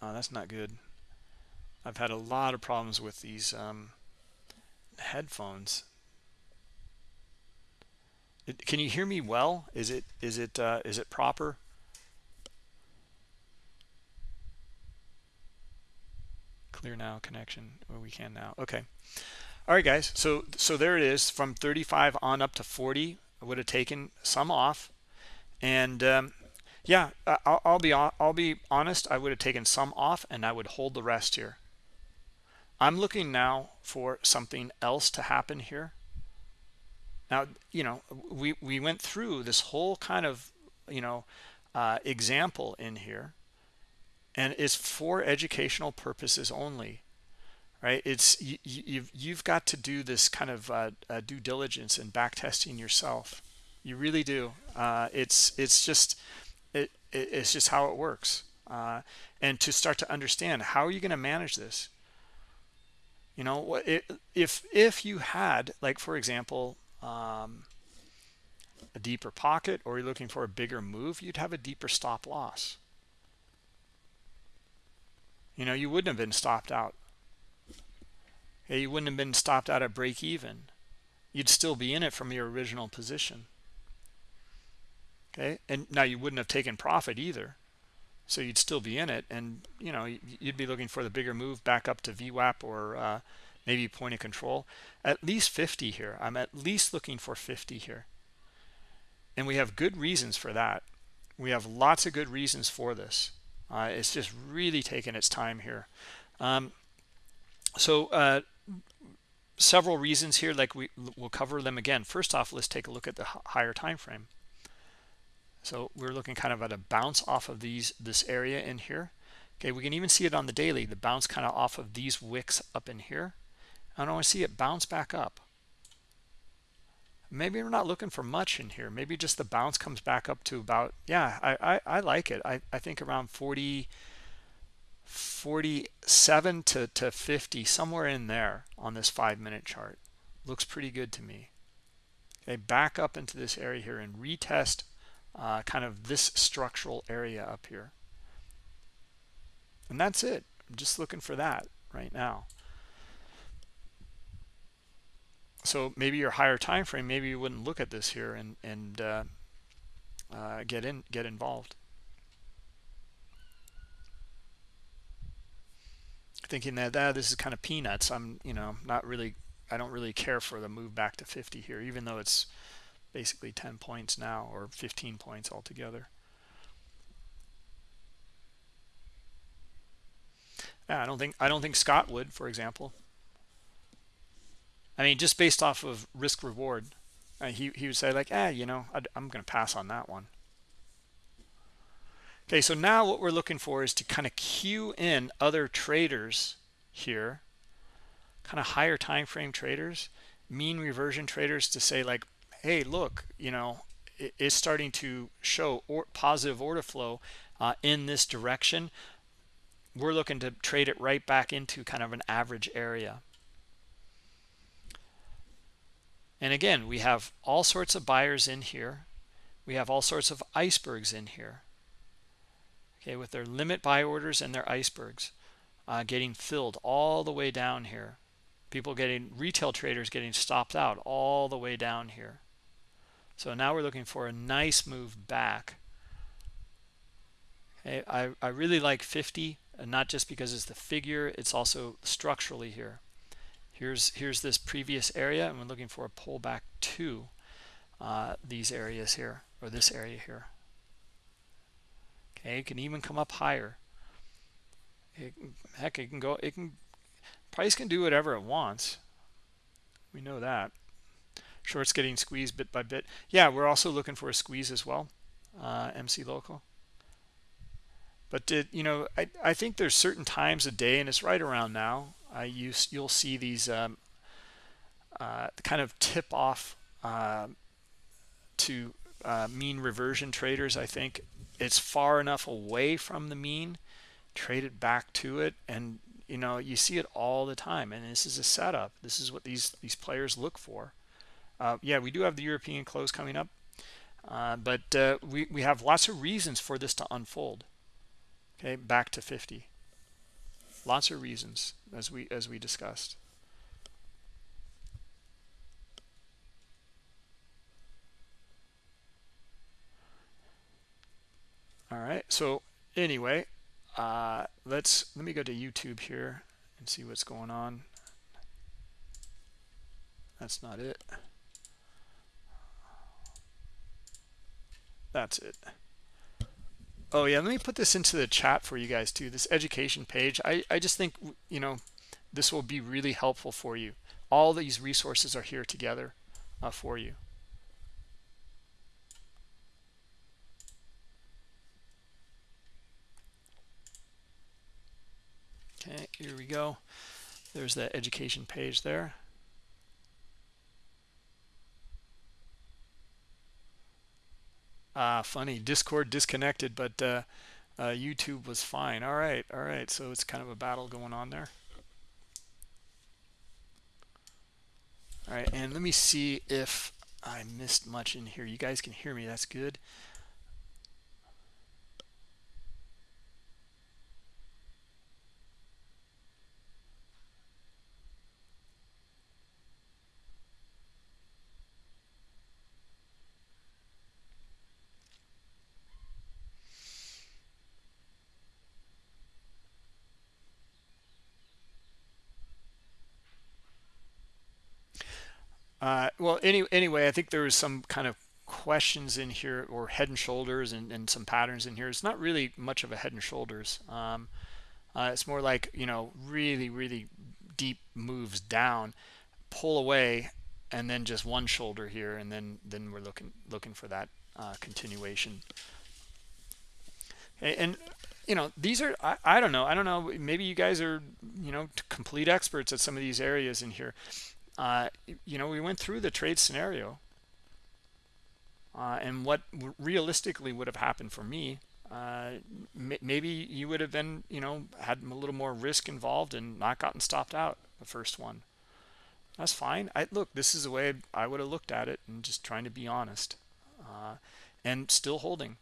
Oh, that's not good. I've had a lot of problems with these um, headphones. Can you hear me well? Is it is it uh, is it proper? Clear now connection. Well, we can now. Okay. All right, guys. So so there it is. From 35 on up to 40, I would have taken some off, and um, yeah, I'll, I'll be I'll be honest. I would have taken some off, and I would hold the rest here. I'm looking now for something else to happen here. Now, you know, we we went through this whole kind of you know uh, example in here, and it's for educational purposes only right? It's you, you've you've got to do this kind of uh, uh, due diligence and back testing yourself. You really do. Uh, it's it's just it, it, it's just how it works. Uh, and to start to understand how are you going to manage this? You know what if if you had like for example um, a deeper pocket or you're looking for a bigger move? You'd have a deeper stop loss. You know you wouldn't have been stopped out. Okay, you wouldn't have been stopped out at break even. You'd still be in it from your original position. Okay? And now you wouldn't have taken profit either. So you'd still be in it and you know you'd be looking for the bigger move back up to VWAP or uh, maybe point of control at least 50 here. I'm at least looking for 50 here. And we have good reasons for that. We have lots of good reasons for this. Uh, it's just really taken its time here. Um, so uh, several reasons here like we will cover them again. First off let's take a look at the higher time frame. So we're looking kind of at a bounce off of these this area in here. Okay we can even see it on the daily the bounce kind of off of these wicks up in here I don't want to see it bounce back up. Maybe we're not looking for much in here. Maybe just the bounce comes back up to about yeah I I, I like it. I, I think around 40 47 to, to 50 somewhere in there on this five minute chart. Looks pretty good to me. Okay back up into this area here and retest uh, kind of this structural area up here. And that's it. I'm just looking for that right now so maybe your higher time frame maybe you wouldn't look at this here and and uh, uh, get in get involved thinking that ah, this is kind of peanuts. I'm, you know, not really, I don't really care for the move back to 50 here, even though it's basically 10 points now or 15 points altogether. Yeah, I don't think I don't think Scott would, for example. I mean, just based off of risk reward, uh, he, he would say like ah you know i i'm gonna pass on that one. Okay so now what we're looking for is to kind of cue in other traders here. Kind of higher time frame traders mean reversion traders to say like hey look you know it is starting to show or positive order flow uh, in this direction. We're looking to trade it right back into kind of an average area and again we have all sorts of buyers in here. We have all sorts of icebergs in here. Okay with their limit buy orders and their icebergs uh, getting filled all the way down here. People getting retail traders getting stopped out all the way down here. So now we're looking for a nice move back. Okay i i really like 50 and not just because it's the figure it's also structurally here here's here's this previous area and we're looking for a pullback to uh, these areas here or this area here. Okay it can even come up higher. It, heck it can go it can price can do whatever it wants. We know that. Shorts getting squeezed bit by bit. Yeah we're also looking for a squeeze as well uh, mc local. But did you know I, I think there's certain times a day and it's right around now I use you'll see these um, uh, kind of tip off uh, to uh, mean reversion traders I think. It's far enough away from the mean trade it back to it and you know you see it all the time and this is a setup. This is what these these players look for. Uh, yeah we do have the european close coming up uh, but uh, we, we have lots of reasons for this to unfold. Okay back to 50 lots of reasons as we as we discussed all right so anyway uh, let's let me go to YouTube here and see what's going on. That's not it. That's it. Oh yeah, let me put this into the chat for you guys too. This education page. I, I just think, you know, this will be really helpful for you. All these resources are here together uh, for you. Okay, here we go. There's the education page there. Ah, funny. Discord disconnected, but uh, uh, YouTube was fine. All right, all right. So it's kind of a battle going on there. All right, and let me see if I missed much in here. You guys can hear me. That's good. Uh, well, any, anyway, I think there was some kind of questions in here or head and shoulders and, and some patterns in here. It's not really much of a head and shoulders. Um, uh, it's more like, you know, really, really deep moves down, pull away, and then just one shoulder here. And then, then we're looking, looking for that uh, continuation. Okay, and you know these are I, I don't know i don't know maybe you guys are you know complete experts at some of these areas in here uh, you know, we went through the trade scenario uh, and what realistically would have happened for me. Uh, maybe you would have been, you know, had a little more risk involved and not gotten stopped out the first one. That's fine. I look, this is the way I would have looked at it and just trying to be honest uh, and still holding,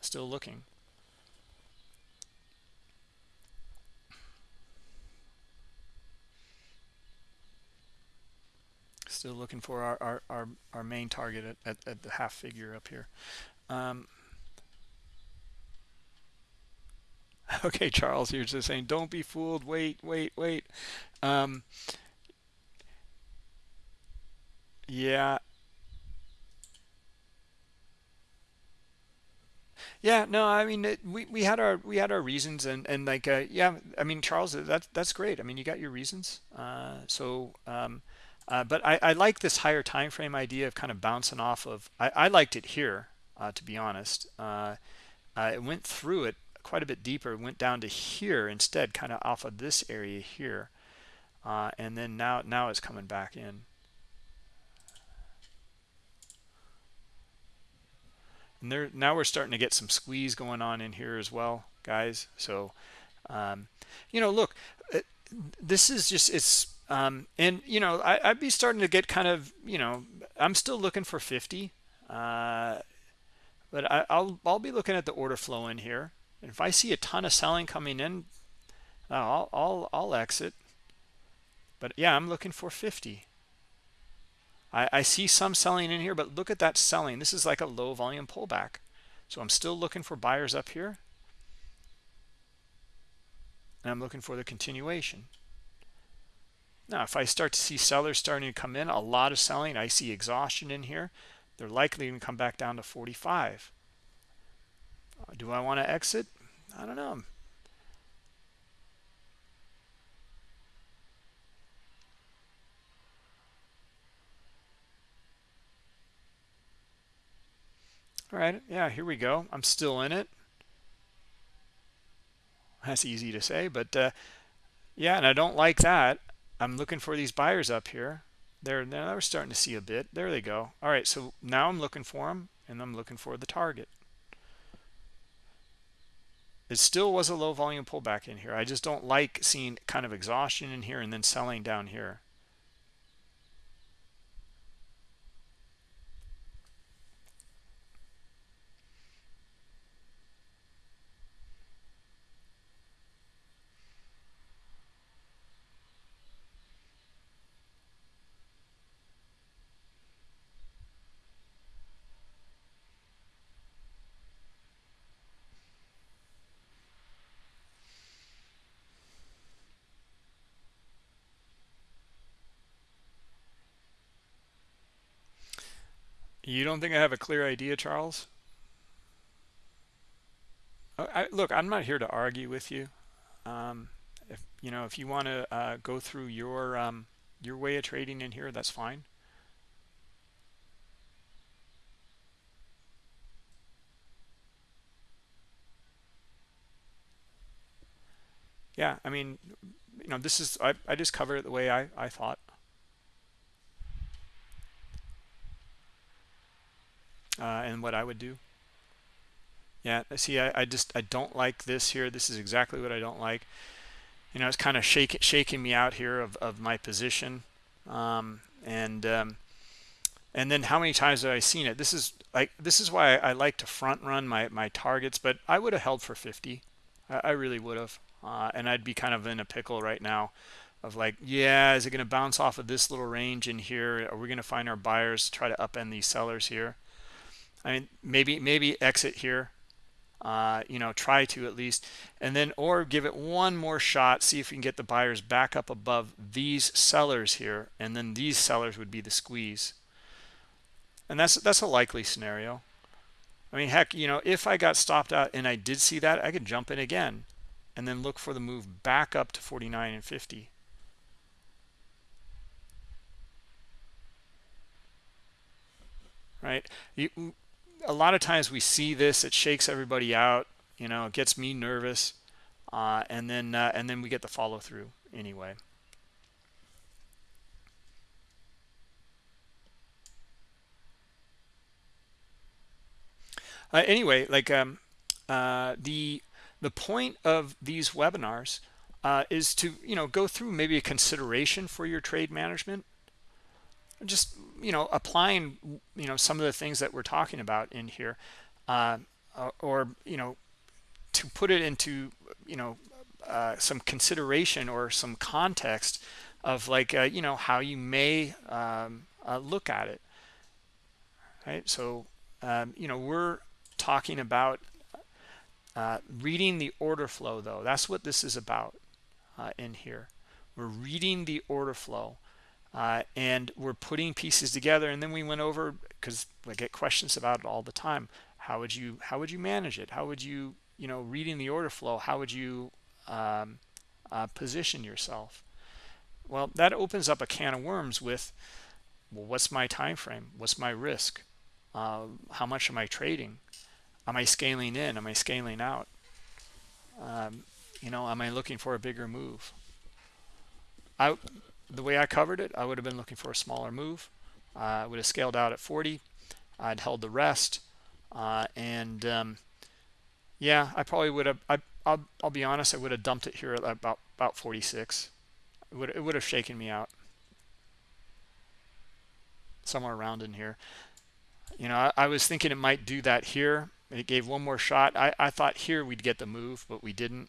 still looking. Still looking for our our our, our main target at, at, at, the half figure up here. Um, okay charles you're just saying don't be fooled. Wait wait wait. Um, yeah. Yeah no i mean it, we we had our we had our reasons and and like uh, yeah i mean charles that's that's great. I mean you got your reasons. Uh, so um, uh, but I, I, like this higher time frame idea of kind of bouncing off of I, I liked it here uh, to be honest. Uh, it went through it quite a bit deeper went down to here instead kind of off of this area here. Uh, and then now now it's coming back in. And there now we're starting to get some squeeze going on in here as well guys. So um, you know look uh, this is just it's um, and you know I, would be starting to get kind of you know I'm still looking for 50 uh, but I, will I'll be looking at the order flow in here. And if I see a ton of selling coming in I'll I'll, I'll exit. But yeah I'm looking for 50 I, I see some selling in here but look at that selling. This is like a low volume pullback. So I'm still looking for buyers up here. And I'm looking for the continuation now, if I start to see sellers starting to come in, a lot of selling, I see exhaustion in here. They're likely going to come back down to 45. Uh, do I want to exit? I don't know. All right, yeah, here we go. I'm still in it. That's easy to say, but uh, yeah, and I don't like that. I'm looking for these buyers up here. They're now we're starting to see a bit. There they go. All right, so now I'm looking for them, and I'm looking for the target. It still was a low volume pullback in here. I just don't like seeing kind of exhaustion in here and then selling down here. You don't think I have a clear idea, Charles? I, look, I'm not here to argue with you. Um, if you know, if you want to uh, go through your um, your way of trading in here, that's fine. Yeah, I mean, you know, this is I, I just cover it the way I, I thought. Uh, and what I would do. Yeah, see, I, I just I don't like this here. This is exactly what I don't like. You know, it's kind of shaking shaking me out here of, of my position. Um, and um, and then how many times have I seen it? This is like this is why I, I like to front run my my targets, but I would have held for 50. I, I really would have, uh, and I'd be kind of in a pickle right now of like, yeah, is it going to bounce off of this little range in here? Are we going to find our buyers try to upend these sellers here? I mean, maybe maybe exit here. Uh, you know, try to at least, and then or give it one more shot. See if we can get the buyers back up above these sellers here, and then these sellers would be the squeeze. And that's that's a likely scenario. I mean, heck, you know, if I got stopped out and I did see that, I could jump in again, and then look for the move back up to 49 and 50. right you a lot of times we see this it shakes everybody out you know it gets me nervous uh, and then uh, and then we get the follow through anyway. Uh, anyway like um, uh, the the point of these webinars uh, is to you know go through maybe a consideration for your trade management. Just you know applying you know some of the things that we're talking about in here uh, or you know to put it into you know uh, some consideration or some context of like uh, you know how you may um, uh, look at it. Right? So um, you know we're talking about uh, reading the order flow though. That's what this is about uh, in here. We're reading the order flow uh, and we're putting pieces together and then we went over because I get questions about it all the time. How would you how would you manage it? How would you you know reading the order flow how would you um, uh, position yourself? Well that opens up a can of worms with well what's my time frame what's my risk? Uh, how much am i trading? Am i scaling in? Am i scaling out? Um, you know am i looking for a bigger move? I the way i covered it i would have been looking for a smaller move. Uh, i would have scaled out at 40 i'd held the rest. Uh, and um, yeah i probably would have I, I'll, I'll be honest i would have dumped it here at about about 46 it would, it would have shaken me out. Somewhere around in here. You know I, I was thinking it might do that here. It gave one more shot. I, I thought here we'd get the move but we didn't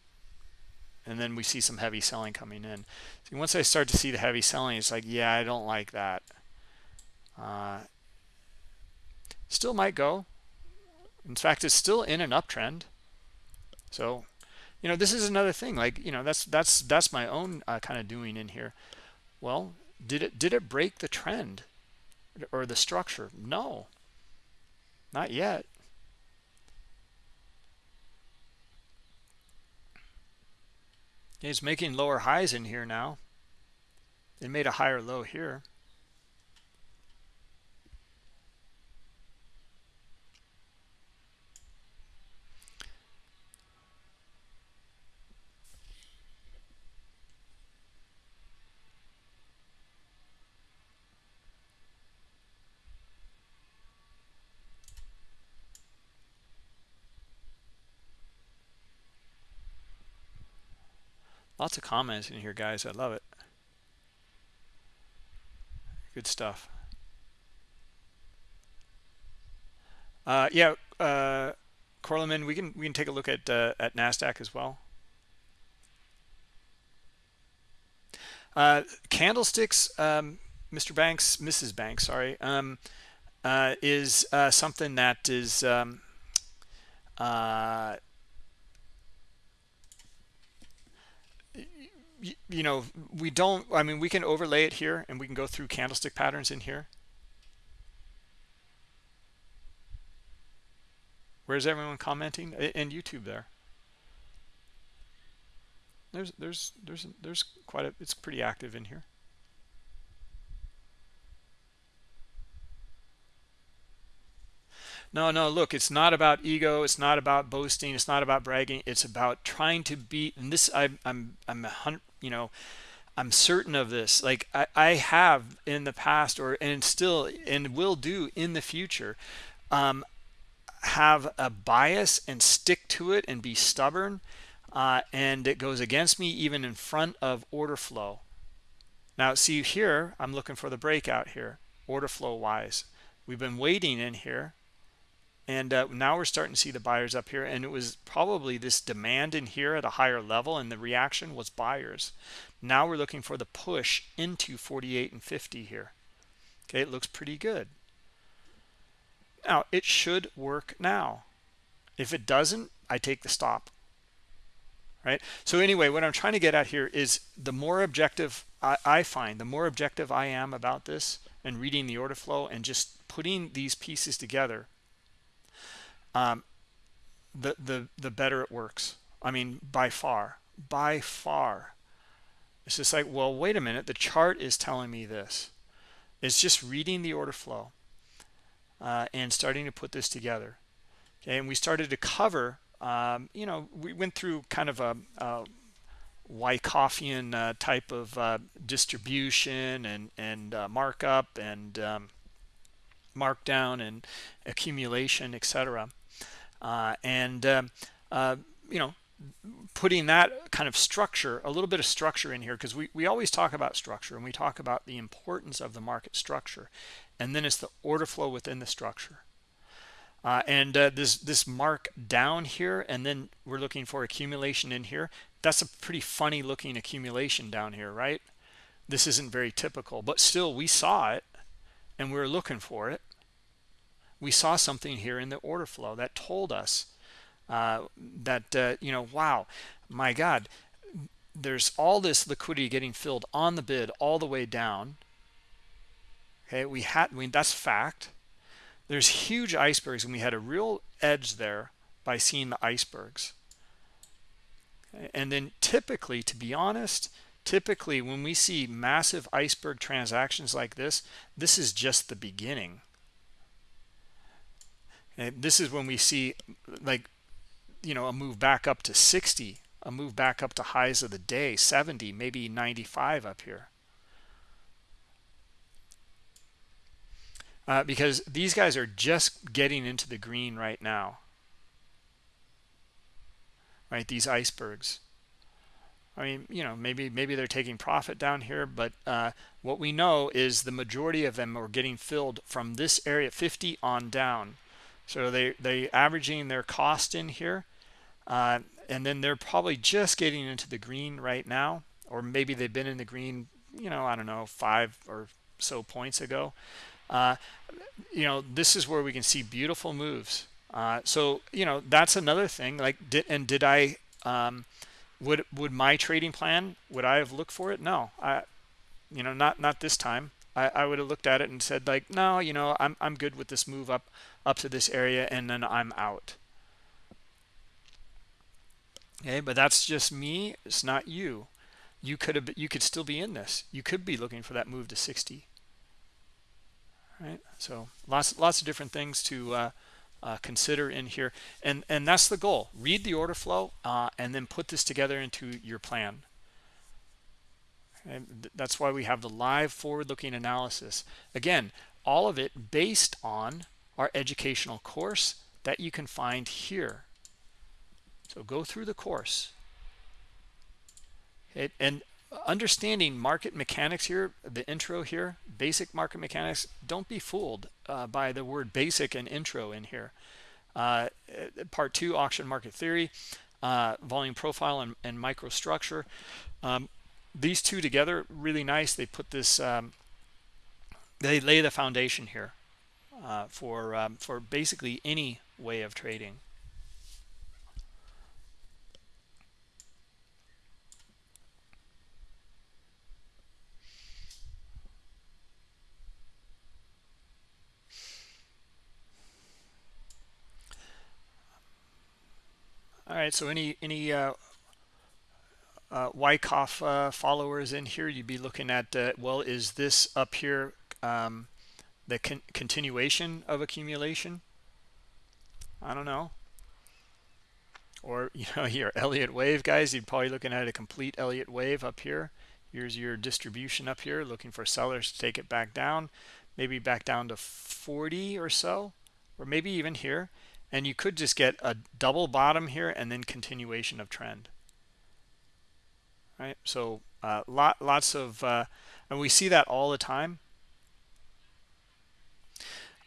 and then we see some heavy selling coming in. See once i start to see the heavy selling it's like yeah i don't like that. Uh, still might go. In fact it's still in an uptrend. So you know this is another thing like you know that's that's that's my own uh, kind of doing in here. Well did it did it break the trend or the structure? No. Not yet it's making lower highs in here now. It made a higher low here Lots of comments in here, guys. I love it. Good stuff. Uh, yeah, uh, Corleman, we can we can take a look at uh, at Nasdaq as well. Uh, candlesticks, um, Mr. Banks, Mrs. Banks, sorry, um, uh, is uh, something that is um, you know we don't i mean we can overlay it here and we can go through candlestick patterns in here. Where's everyone commenting? In youtube there. There's there's there's there's quite a it's pretty active in here. No no look it's not about ego it's not about boasting it's not about bragging it's about trying to beat and this I, i'm i'm a you know i'm certain of this. Like i i have in the past or and still and will do in the future um have a bias and stick to it and be stubborn uh, and it goes against me even in front of order flow. Now see here i'm looking for the breakout here order flow wise. We've been waiting in here and uh, now we're starting to see the buyers up here and it was probably this demand in here at a higher level and the reaction was buyers. Now we're looking for the push into 48 and 50 here. Okay it looks pretty good. Now it should work now. If it doesn't i take the stop. Right? So anyway what i'm trying to get at here is the more objective I, I find the more objective i am about this and reading the order flow and just putting these pieces together um, the the the better it works. I mean, by far, by far. It's just like, well, wait a minute. The chart is telling me this. It's just reading the order flow uh, and starting to put this together. Okay, and we started to cover. Um, you know, we went through kind of a, a uh, type of uh, distribution and and uh, markup and um, markdown and accumulation, etc and um, uh, you know putting that kind of structure a little bit of structure in here because we, we always talk about structure and we talk about the importance of the market structure and then it's the order flow within the structure. Uh, and uh, this this mark down here and then we're looking for accumulation in here that's a pretty funny looking accumulation down here right? This isn't very typical but still we saw it and we were looking for it we saw something here in the order flow that told us uh, that, uh, you know, wow, my God, there's all this liquidity getting filled on the bid all the way down. Okay, we had, I mean, that's fact. There's huge icebergs, and we had a real edge there by seeing the icebergs. And then typically, to be honest, typically when we see massive iceberg transactions like this this is just the beginning and this is when we see like you know a move back up to 60 a move back up to highs of the day 70 maybe 95 up here. Uh, because these guys are just getting into the green right now. Right these icebergs. I mean, you know, maybe maybe they're taking profit down here, but uh, what we know is the majority of them are getting filled from this area 50 on down. So they they averaging their cost in here, uh, and then they're probably just getting into the green right now, or maybe they've been in the green, you know, I don't know, five or so points ago. Uh, you know, this is where we can see beautiful moves. Uh, so you know, that's another thing. Like, did and did I? Um, would would my trading plan would i have looked for it no i you know not not this time i i would have looked at it and said like no you know i'm i'm good with this move up up to this area and then i'm out. Okay but that's just me it's not you. You could have you could still be in this. You could be looking for that move to 60 right so lots lots of different things to uh, uh, consider in here. And and that's the goal. Read the order flow uh, and then put this together into your plan. And that's why we have the live forward-looking analysis. Again all of it based on our educational course that you can find here. So go through the course. It, and understanding market mechanics here the intro here basic market mechanics don't be fooled uh, by the word basic and intro in here. Uh, part two auction market theory uh, volume profile and, and microstructure. Um, these two together really nice. They put this um, they lay the foundation here uh, for um, for basically any way of trading. All right, so any any uh, uh, Wyckoff uh, followers in here, you'd be looking at, uh, well, is this up here um, the con continuation of accumulation? I don't know. Or, you know, your Elliott wave, guys, you'd probably looking at a complete Elliott wave up here. Here's your distribution up here, looking for sellers to take it back down, maybe back down to 40 or so, or maybe even here and you could just get a double bottom here and then continuation of trend right so uh, lot lots of uh, and we see that all the time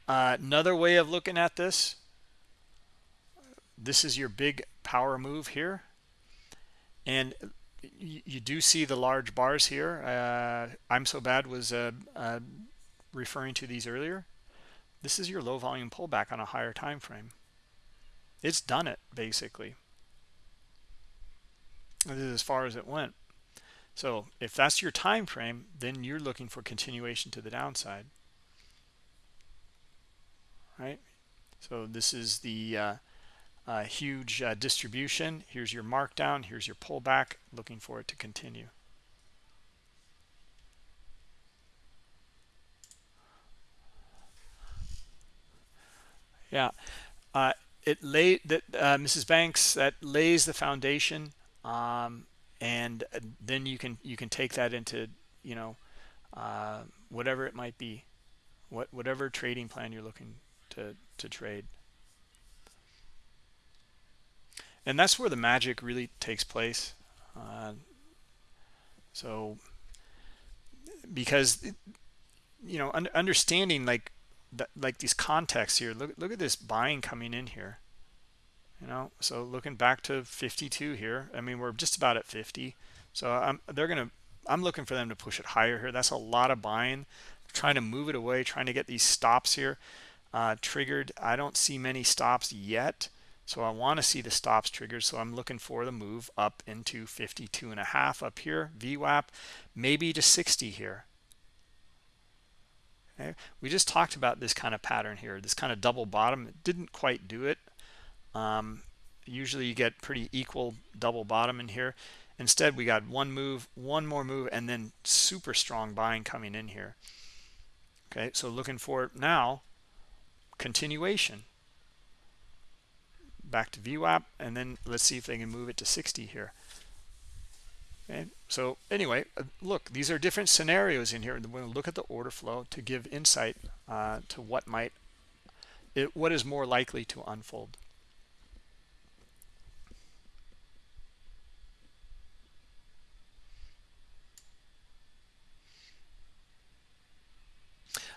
uh, another way of looking at this this is your big power move here. And you, you do see the large bars here. Uh, i'm so bad was uh, uh, referring to these earlier. This is your low volume pullback on a higher time frame. It's done it basically. This is as far as it went. So if that's your time frame then you're looking for continuation to the downside right? So this is the uh, uh, huge uh, distribution. Here's your markdown. Here's your pullback. Looking for it to continue. Yeah. Uh, it lay that uh, Mrs. Banks that lays the foundation, um, and then you can you can take that into you know uh, whatever it might be, what whatever trading plan you're looking to to trade. And that's where the magic really takes place. Uh, so because you know un understanding like like these contexts here look look at this buying coming in here you know so looking back to 52 here i mean we're just about at 50 so i'm they're gonna i'm looking for them to push it higher here that's a lot of buying trying to move it away trying to get these stops here uh, triggered i don't see many stops yet so i want to see the stops triggered so i'm looking for the move up into 52 and a half up here VWAP maybe to 60 here Okay. We just talked about this kind of pattern here, this kind of double bottom. It didn't quite do it. Um, usually you get pretty equal double bottom in here. instead we got one move one more move and then super strong buying coming in here okay so looking for now continuation. Back to VWAP and then let's see if they can move it to 60 here. Okay so anyway uh, look these are different scenarios in here. And to look at the order flow to give insight uh, to what might it, what is more likely to unfold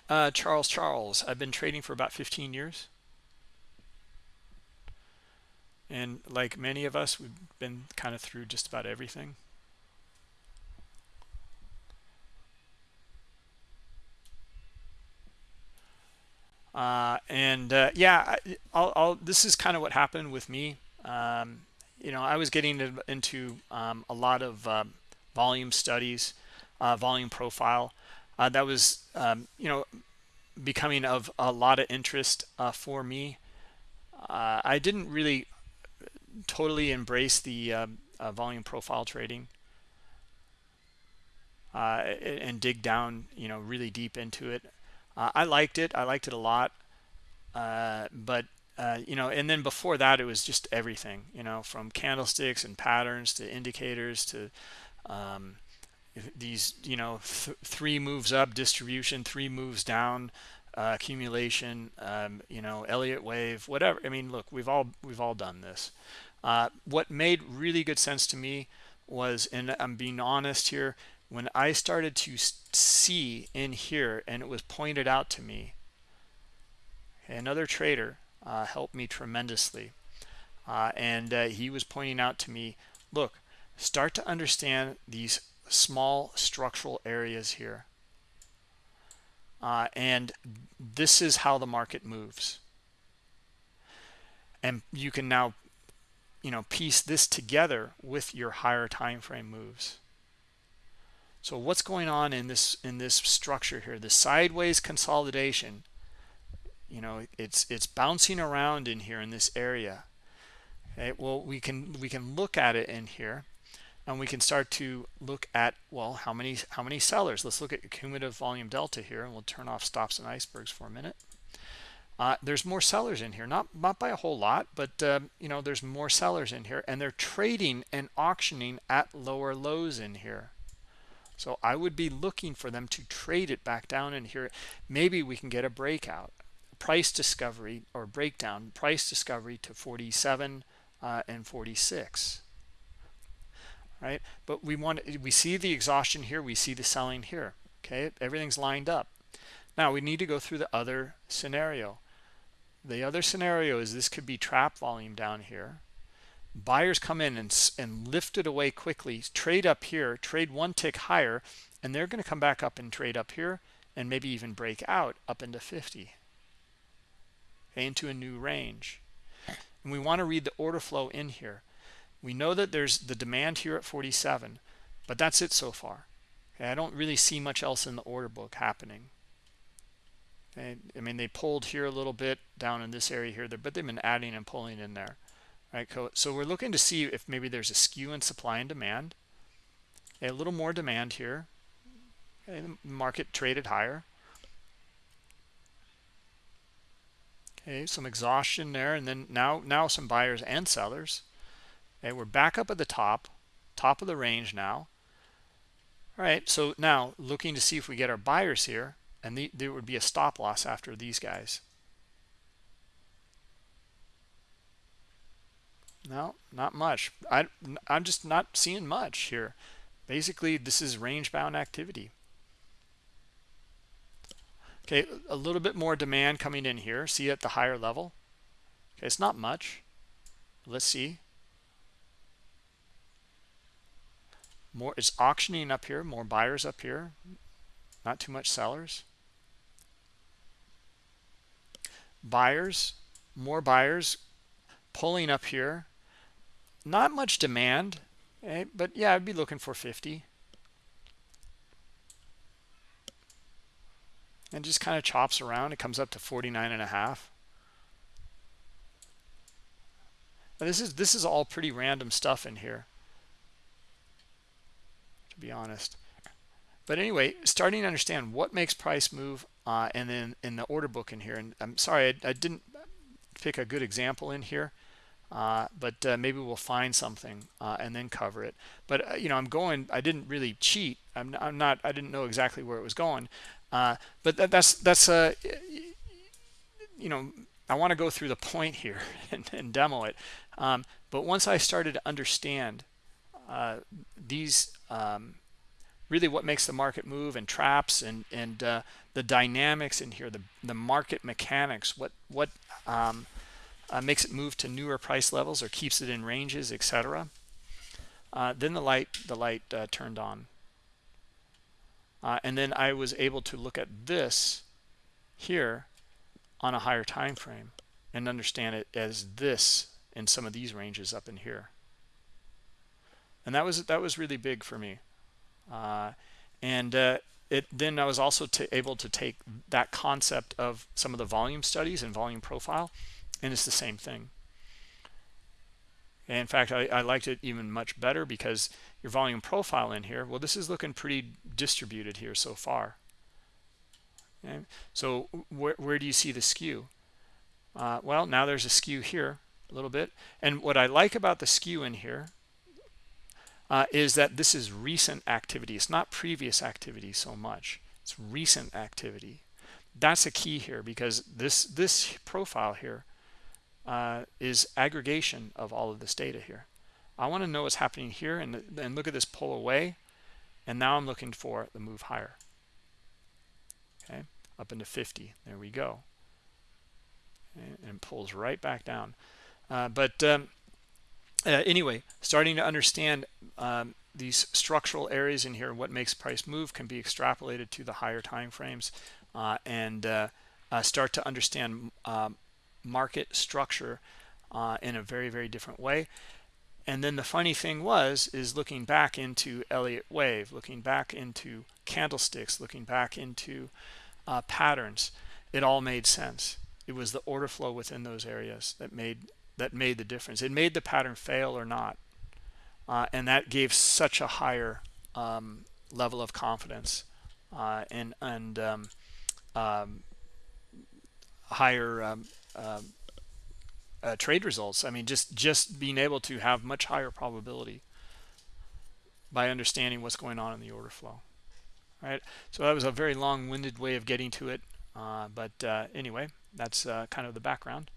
Uh, Charles Charles, I've been trading for about 15 years. And like many of us, we've been kind of through just about everything. Uh, and uh, yeah, I'll, I'll, this is kind of what happened with me. Um, you know, I was getting into um, a lot of um, volume studies, uh, volume profile, uh, that was um, you know becoming of a lot of interest uh, for me. Uh, I didn't really totally embrace the um, uh, volume profile trading uh, and dig down you know really deep into it. Uh, I liked it. I liked it a lot. But you know and then before that it was just everything you know from candlesticks and patterns to indicators to um, these you know th three moves up distribution three moves down uh, accumulation um, you know elliott wave whatever. I mean look we've all we've all done this. Uh, what made really good sense to me was and i'm being honest here when i started to see in here and it was pointed out to me another trader uh, helped me tremendously. Uh, and uh, he was pointing out to me look start to understand these small structural areas here. Uh, and this is how the market moves. And you can now, you know, piece this together with your higher time frame moves. So what's going on in this in this structure here? The sideways consolidation, you know, it's it's bouncing around in here in this area. Okay, well we can we can look at it in here and we can start to look at well how many how many sellers? Let's look at cumulative volume delta here and we'll turn off stops and icebergs for a minute. Uh, there's more sellers in here. Not not by a whole lot but um, you know there's more sellers in here and they're trading and auctioning at lower lows in here. So I would be looking for them to trade it back down in here. Maybe we can get a breakout. Price discovery or breakdown price discovery to 47 uh, and 46 right? But we want we see the exhaustion here, we see the selling here. Okay, everything's lined up. Now we need to go through the other scenario. The other scenario is this could be trap volume down here. Buyers come in and, and lift it away quickly, trade up here, trade one tick higher, and they're going to come back up and trade up here and maybe even break out up into 50 okay, into a new range. And we want to read the order flow in here we know that there's the demand here at 47 but that's it so far. Okay, i don't really see much else in the order book happening. Okay, i mean they pulled here a little bit down in this area here but they've been adding and pulling in there right? So we're looking to see if maybe there's a skew in supply and demand okay, a little more demand here the market traded higher. Okay some exhaustion there and then now now some buyers and sellers Okay, we're back up at the top, top of the range now. All right, so now looking to see if we get our buyers here, and the, there would be a stop loss after these guys. No, not much. I, I'm just not seeing much here. Basically, this is range-bound activity. Okay, a little bit more demand coming in here. See at the higher level. Okay, it's not much. Let's see. More is auctioning up here more buyers up here? Not too much sellers? Buyers more buyers pulling up here. Not much demand eh, but yeah i'd be looking for 50 and just kind of chops around it comes up to 49 and a half. Now this is this is all pretty random stuff in here be honest. But anyway, starting to understand what makes price move, uh, and then in the order book in here. And I'm sorry, I, I didn't pick a good example in here, uh, but uh, maybe we'll find something uh, and then cover it. But uh, you know, I'm going. I didn't really cheat. I'm, I'm not. I didn't know exactly where it was going. Uh, but that, that's that's a you know I want to go through the point here and, and demo it. Um, but once I started to understand uh, these, um, really what makes the market move and traps and and uh, the dynamics in here, the the market mechanics, what what um, uh, makes it move to newer price levels or keeps it in ranges, etc. Uh, then the light the light uh, turned on, uh, and then I was able to look at this here on a higher time frame and understand it as this in some of these ranges up in here and that was that was really big for me uh, and uh, it then I was also able to take that concept of some of the volume studies and volume profile and it's the same thing and in fact I, I liked it even much better because your volume profile in here well this is looking pretty distributed here so far Okay. So where, where do you see the skew? Uh, well, now there's a skew here a little bit. And what I like about the skew in here uh, is that this is recent activity. It's not previous activity so much. It's recent activity. That's a key here because this this profile here uh, is aggregation of all of this data here. I want to know what's happening here and, and look at this pull away. And now I'm looking for the move higher okay up into 50 there we go and pulls right back down uh, but um, uh, anyway starting to understand um, these structural areas in here what makes price move can be extrapolated to the higher time frames uh, and uh, uh, start to understand um, market structure uh, in a very very different way and then the funny thing was is looking back into Elliott wave looking back into candlesticks looking back into uh, patterns, it all made sense. It was the order flow within those areas that made that made the difference. It made the pattern fail or not, uh, and that gave such a higher um, level of confidence uh, and and um, um, higher um, um, uh, trade results. I mean, just just being able to have much higher probability by understanding what's going on in the order flow right so that was a very long-winded way of getting to it uh, but uh, anyway that's uh, kind of the background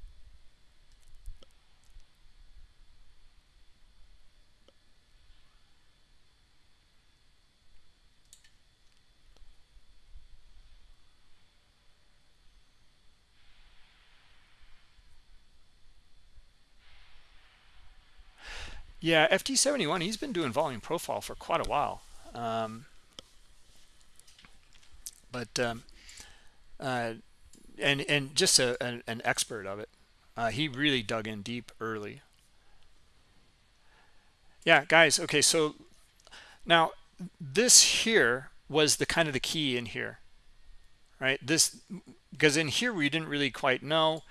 Yeah, FT71, he's been doing volume profile for quite a while. Um, but um, uh, and and just a, an, an expert of it. Uh, he really dug in deep early. Yeah, guys. Okay, so now this here was the kind of the key in here, right? This because in here we didn't really quite know.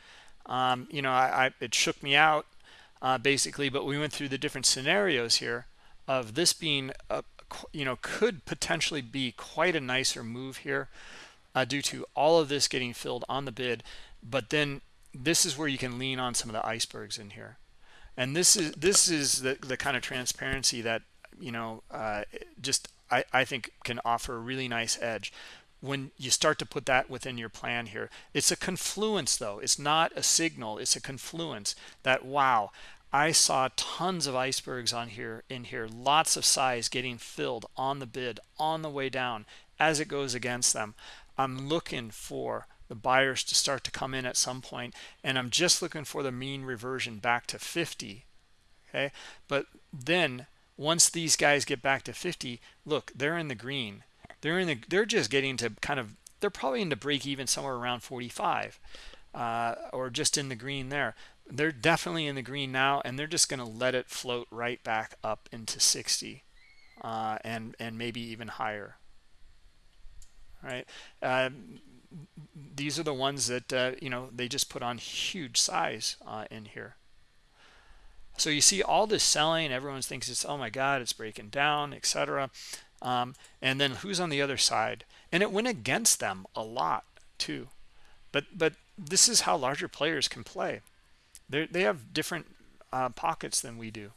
Um, you know, I, I, it shook me out uh, basically, but we went through the different scenarios here of this being a, you know, could potentially be quite a nicer move here uh, due to all of this getting filled on the bid. But then this is where you can lean on some of the icebergs in here. And this is this is the, the kind of transparency that, you know, uh, just I, I think can offer a really nice edge when you start to put that within your plan here. It's a confluence, though. It's not a signal. It's a confluence that, wow, I saw tons of icebergs on here in here, lots of size getting filled on the bid on the way down as it goes against them. I'm looking for the buyers to start to come in at some point and I'm just looking for the mean reversion back to 50 okay but then once these guys get back to 50 look they're in the green they're in the they're just getting to kind of they're probably into break even somewhere around 45 uh, or just in the green there. They're definitely in the green now and they're just going to let it float right back up into 60 uh, and and maybe even higher. Right? Um, these are the ones that uh, you know they just put on huge size uh, in here. So you see all this selling everyone thinks it's oh my god it's breaking down etc um, and then who's on the other side? And it went against them a lot too. But but this is how larger players can play. They they have different uh, pockets than we do.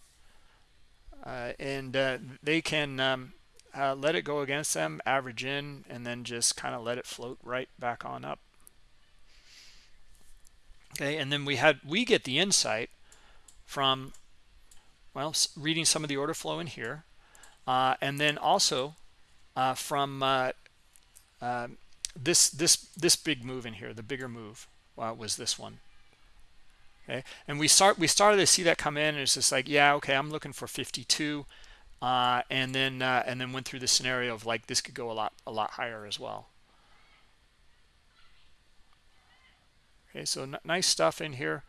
Uh, and uh, they can um, uh, let it go against them average in and then just kind of let it float right back on up. Okay and then we had we get the insight from well reading some of the order flow in here uh, and then also uh, from uh, uh this this this big move in here the bigger move uh, was this one. Okay? And we start we started to see that come in and it's just like yeah okay i'm looking for 52 uh, and then and then went through the scenario of like this could go a lot a lot higher as well. Okay so nice stuff in here.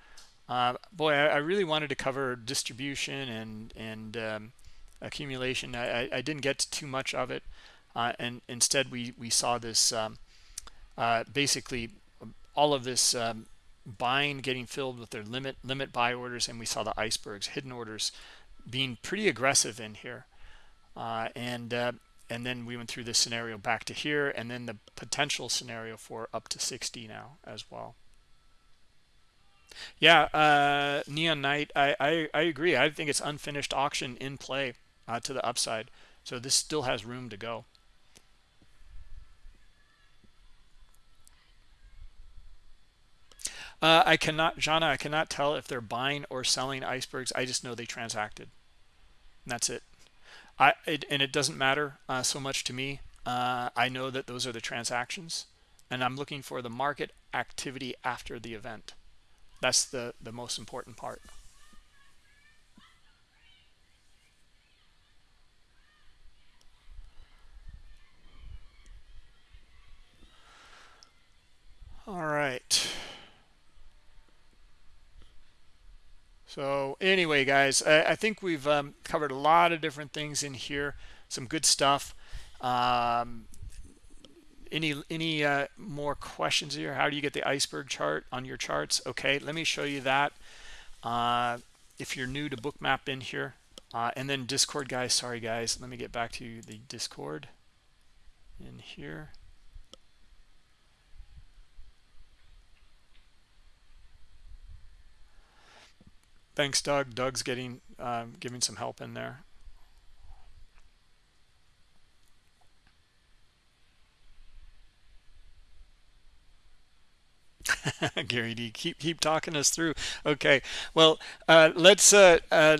Boy I, I, really wanted to cover distribution and and um, accumulation. I, I, didn't get too much of it uh, and instead we we saw this um, uh, basically all of this um, buying getting filled with their limit limit buy orders and we saw the icebergs hidden orders being pretty aggressive in here. Uh, and uh, and then we went through this scenario back to here and then the potential scenario for up to 60 now as well. Yeah, uh, Neon Knight, I, I, I agree. I think it's unfinished auction in play uh, to the upside. So this still has room to go. Uh, I cannot, Jana, I cannot tell if they're buying or selling icebergs. I just know they transacted. And that's it. I it, And it doesn't matter uh, so much to me. Uh, I know that those are the transactions. And I'm looking for the market activity after the event. That's the, the most important part. All right. So anyway, guys, I, I think we've um, covered a lot of different things in here. Some good stuff. Um, any any uh, more questions here how do you get the iceberg chart on your charts okay let me show you that uh, if you're new to bookmap in here uh, and then discord guys sorry guys let me get back to the discord in here thanks doug doug's getting um, giving some help in there Gary D, keep keep talking us through. Okay, well, uh, let's uh, uh,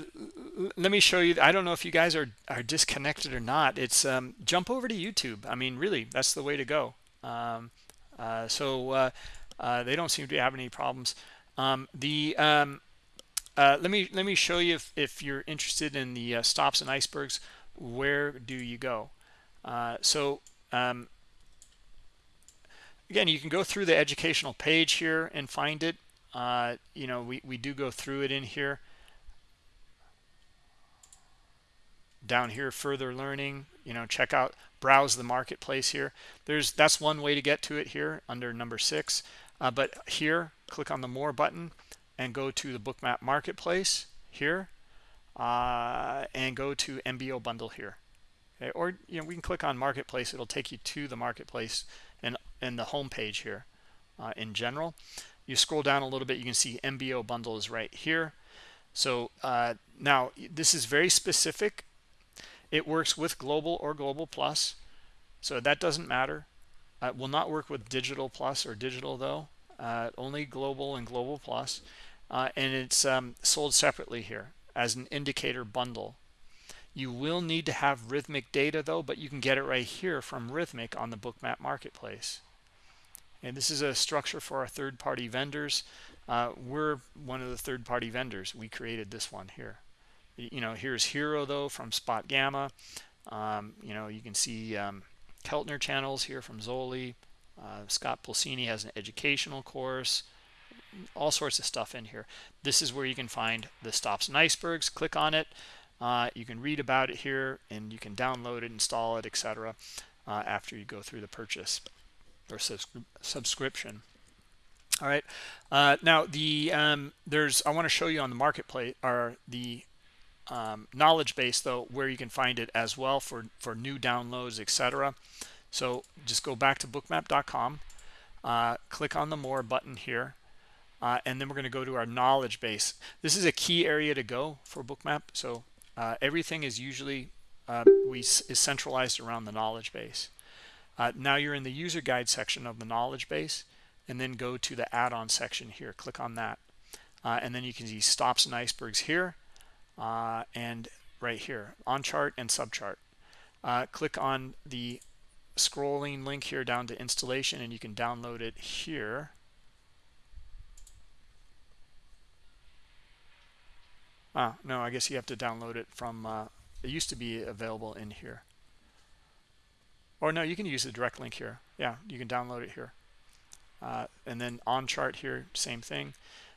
let me show you. I don't know if you guys are are disconnected or not. It's um, jump over to YouTube. I mean, really, that's the way to go. Um, uh, so uh, uh, they don't seem to have any problems. Um, the um, let me let me show you if, if you're interested in the stops and icebergs. Where do you go? so um, again you can go through the educational page here and find it uh, you know we, we do go through it in here down here further learning you know check out browse the marketplace here there's that's one way to get to it here under number six uh, but here click on the more button and go to the bookmap marketplace here uh, and go to MBO bundle here. Okay? or you know we can click on marketplace. It'll take you to the marketplace and in the home page here uh, in general. You scroll down a little bit you can see MBO bundle is right here. So uh, now this is very specific. It works with global or global plus so that doesn't matter. Uh, will not work with digital plus or digital though. Uh, only global and global plus uh, and it's um, sold separately here as an indicator bundle you will need to have Rithmic data though, but you can get it right here from Rithmic on the Bookmap Marketplace. And this is a structure for our third-party vendors. Uh, we're one of the third-party vendors. We created this one here. You know, here's HIRO though from SpotGamma. Um, you know, you can see um, Keltner channels here from Zoli. Uh, Scott Pulcini has an educational course. All sorts of stuff in here. This is where you can find the stops and icebergs. Click on it. Uh, you can read about it here and you can download it, install it, etc. Uh, after you go through the purchase or subscription. All right. Uh, now the um, there's I want to show you on the marketplace or the um, knowledge base though where you can find it as well for for new downloads etc so just go back to bookmap.com uh, click on the more button here uh, and then we're going to go to our knowledge base this is a key area to go for bookmap so uh, everything is usually uh, we is centralized around the knowledge base uh, now you're in the user guide section of the knowledge base and then go to the add-on section here click on that uh, and then you can see stops and icebergs here uh, and right here on chart and subchart. Click on the scrolling link here down to installation and you can download it here. Ah, no, I guess you have to download it from, uh, it used to be available in here. Or no, you can use the direct link here. Yeah, you can download it here. Uh, and then on chart here, same thing.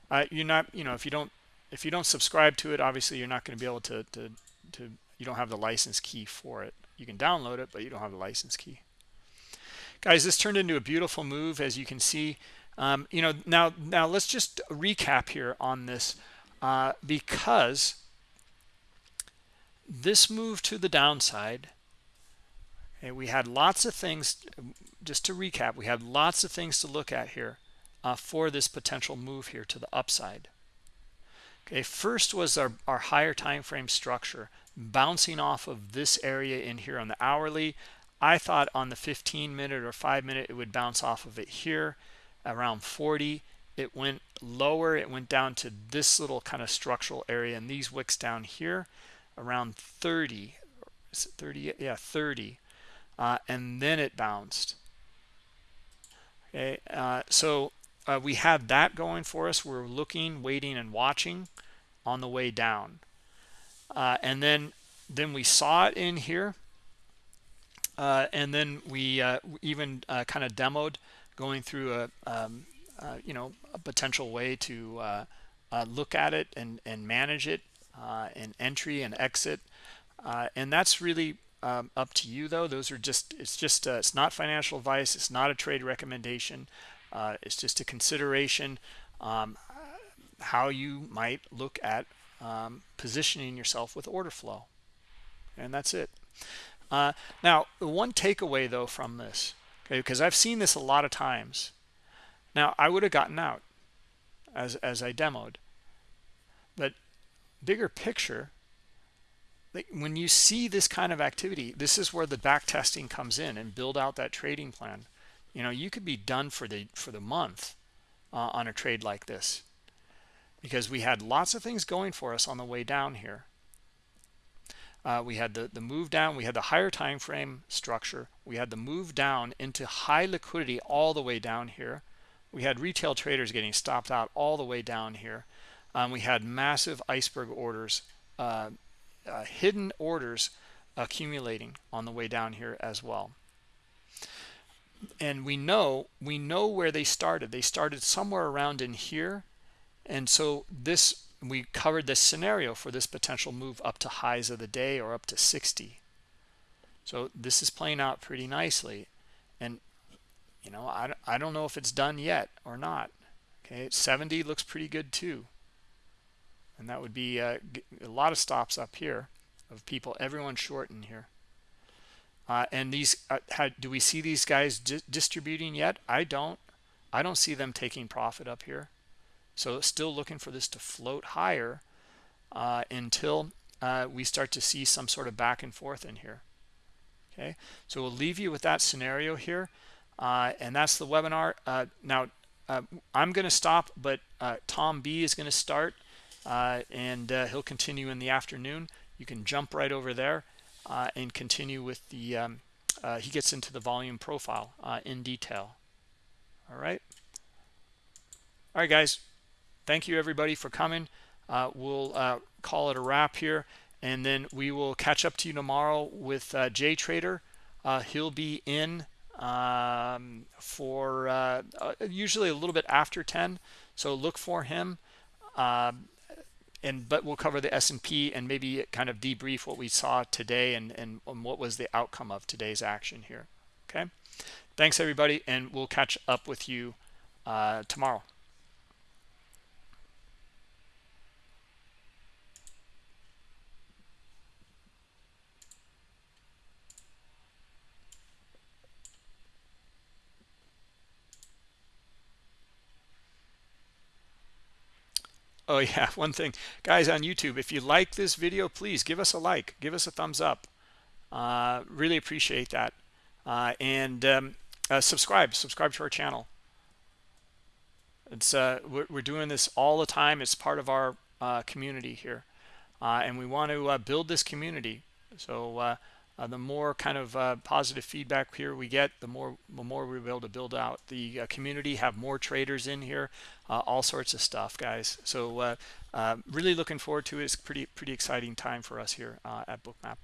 Uh, you're not, you know, if you don't if you don't subscribe to it obviously you're not going to be able to, to to you don't have the license key for it you can download it but you don't have the license key guys this turned into a beautiful move as you can see um, you know now now let's just recap here on this uh, because this move to the downside okay, we had lots of things just to recap we had lots of things to look at here uh, for this potential move here to the upside Okay, first was our, our higher time frame structure bouncing off of this area in here on the hourly. I thought on the 15 minute or 5 minute it would bounce off of it here around 40. It went lower. It went down to this little kind of structural area and these wicks down here around 30. Is it 30? Yeah, 30. Uh, and then it bounced. Okay, uh, so uh, we had that going for us. We're looking, waiting, and watching on the way down. Uh, and then then we saw it in here. Uh, and then we uh, even kind of demoed going through a um, uh, you know a potential way to uh, look at it and and manage it and entry and exit. and that's really um, up to you though. Those are just it's just it's not financial advice. It's not a trade recommendation. it's just a consideration. Um, how you might look at um, positioning yourself with order flow. And that's it. Uh, now, the one takeaway, though, from this, okay, because I've seen this a lot of times. Now, I would have gotten out as, as I demoed. But bigger picture, like when you see this kind of activity, this is where the back testing comes in and build out that trading plan. You know, you could be done for the for the month uh, on a trade like this because we had lots of things going for us on the way down here. Uh, we had the, the move down, we had the higher time frame structure, we had the move down into high liquidity all the way down here. We had retail traders getting stopped out all the way down here. Um, we had massive iceberg orders, uh, uh, hidden orders accumulating on the way down here as well. And we know we know where they started. They started somewhere around in here and so this we covered this scenario for this potential move up to highs of the day or up to 60 so this is playing out pretty nicely and you know i, I don't know if it's done yet or not. Okay 70 looks pretty good too. And that would be uh, a lot of stops up here of people everyone short in here. Uh, and these uh, how, do we see these guys di distributing yet? I don't. I don't see them taking profit up here. So still looking for this to float higher uh, until uh, we start to see some sort of back and forth in here. Okay, so we'll leave you with that scenario here. Uh, and that's the webinar. Uh, now, uh, I'm going to stop, but uh, Tom B is going to start and he'll continue in the afternoon. You can jump right over there and continue with the, um, he gets into the volume profile in detail. All right. All right, guys thank you everybody for coming uh, we'll uh, call it a wrap here and then we will catch up to you tomorrow with uh, Jay Trader uh, he'll be in um, for uh, uh, usually a little bit after 10 so look for him um, and but we'll cover the S&P and maybe kind of debrief what we saw today and, and, and what was the outcome of today's action here. Okay? Thanks everybody and we'll catch up with you tomorrow Oh yeah, one thing, guys on YouTube, if you like this video, please give us a like, give us a thumbs up. Uh, really appreciate that. Uh, and um, uh, subscribe, subscribe to our channel. It's uh, we're, we're, doing this all the time. It's part of our uh, community here, uh, and we want to build this community. So Uh, the more kind of uh, positive feedback here we get, the more the more we'll be able to build out the uh, community, have more traders in here, all sorts of stuff, guys. So really looking forward to it. It's pretty pretty exciting time for us here at Bookmap.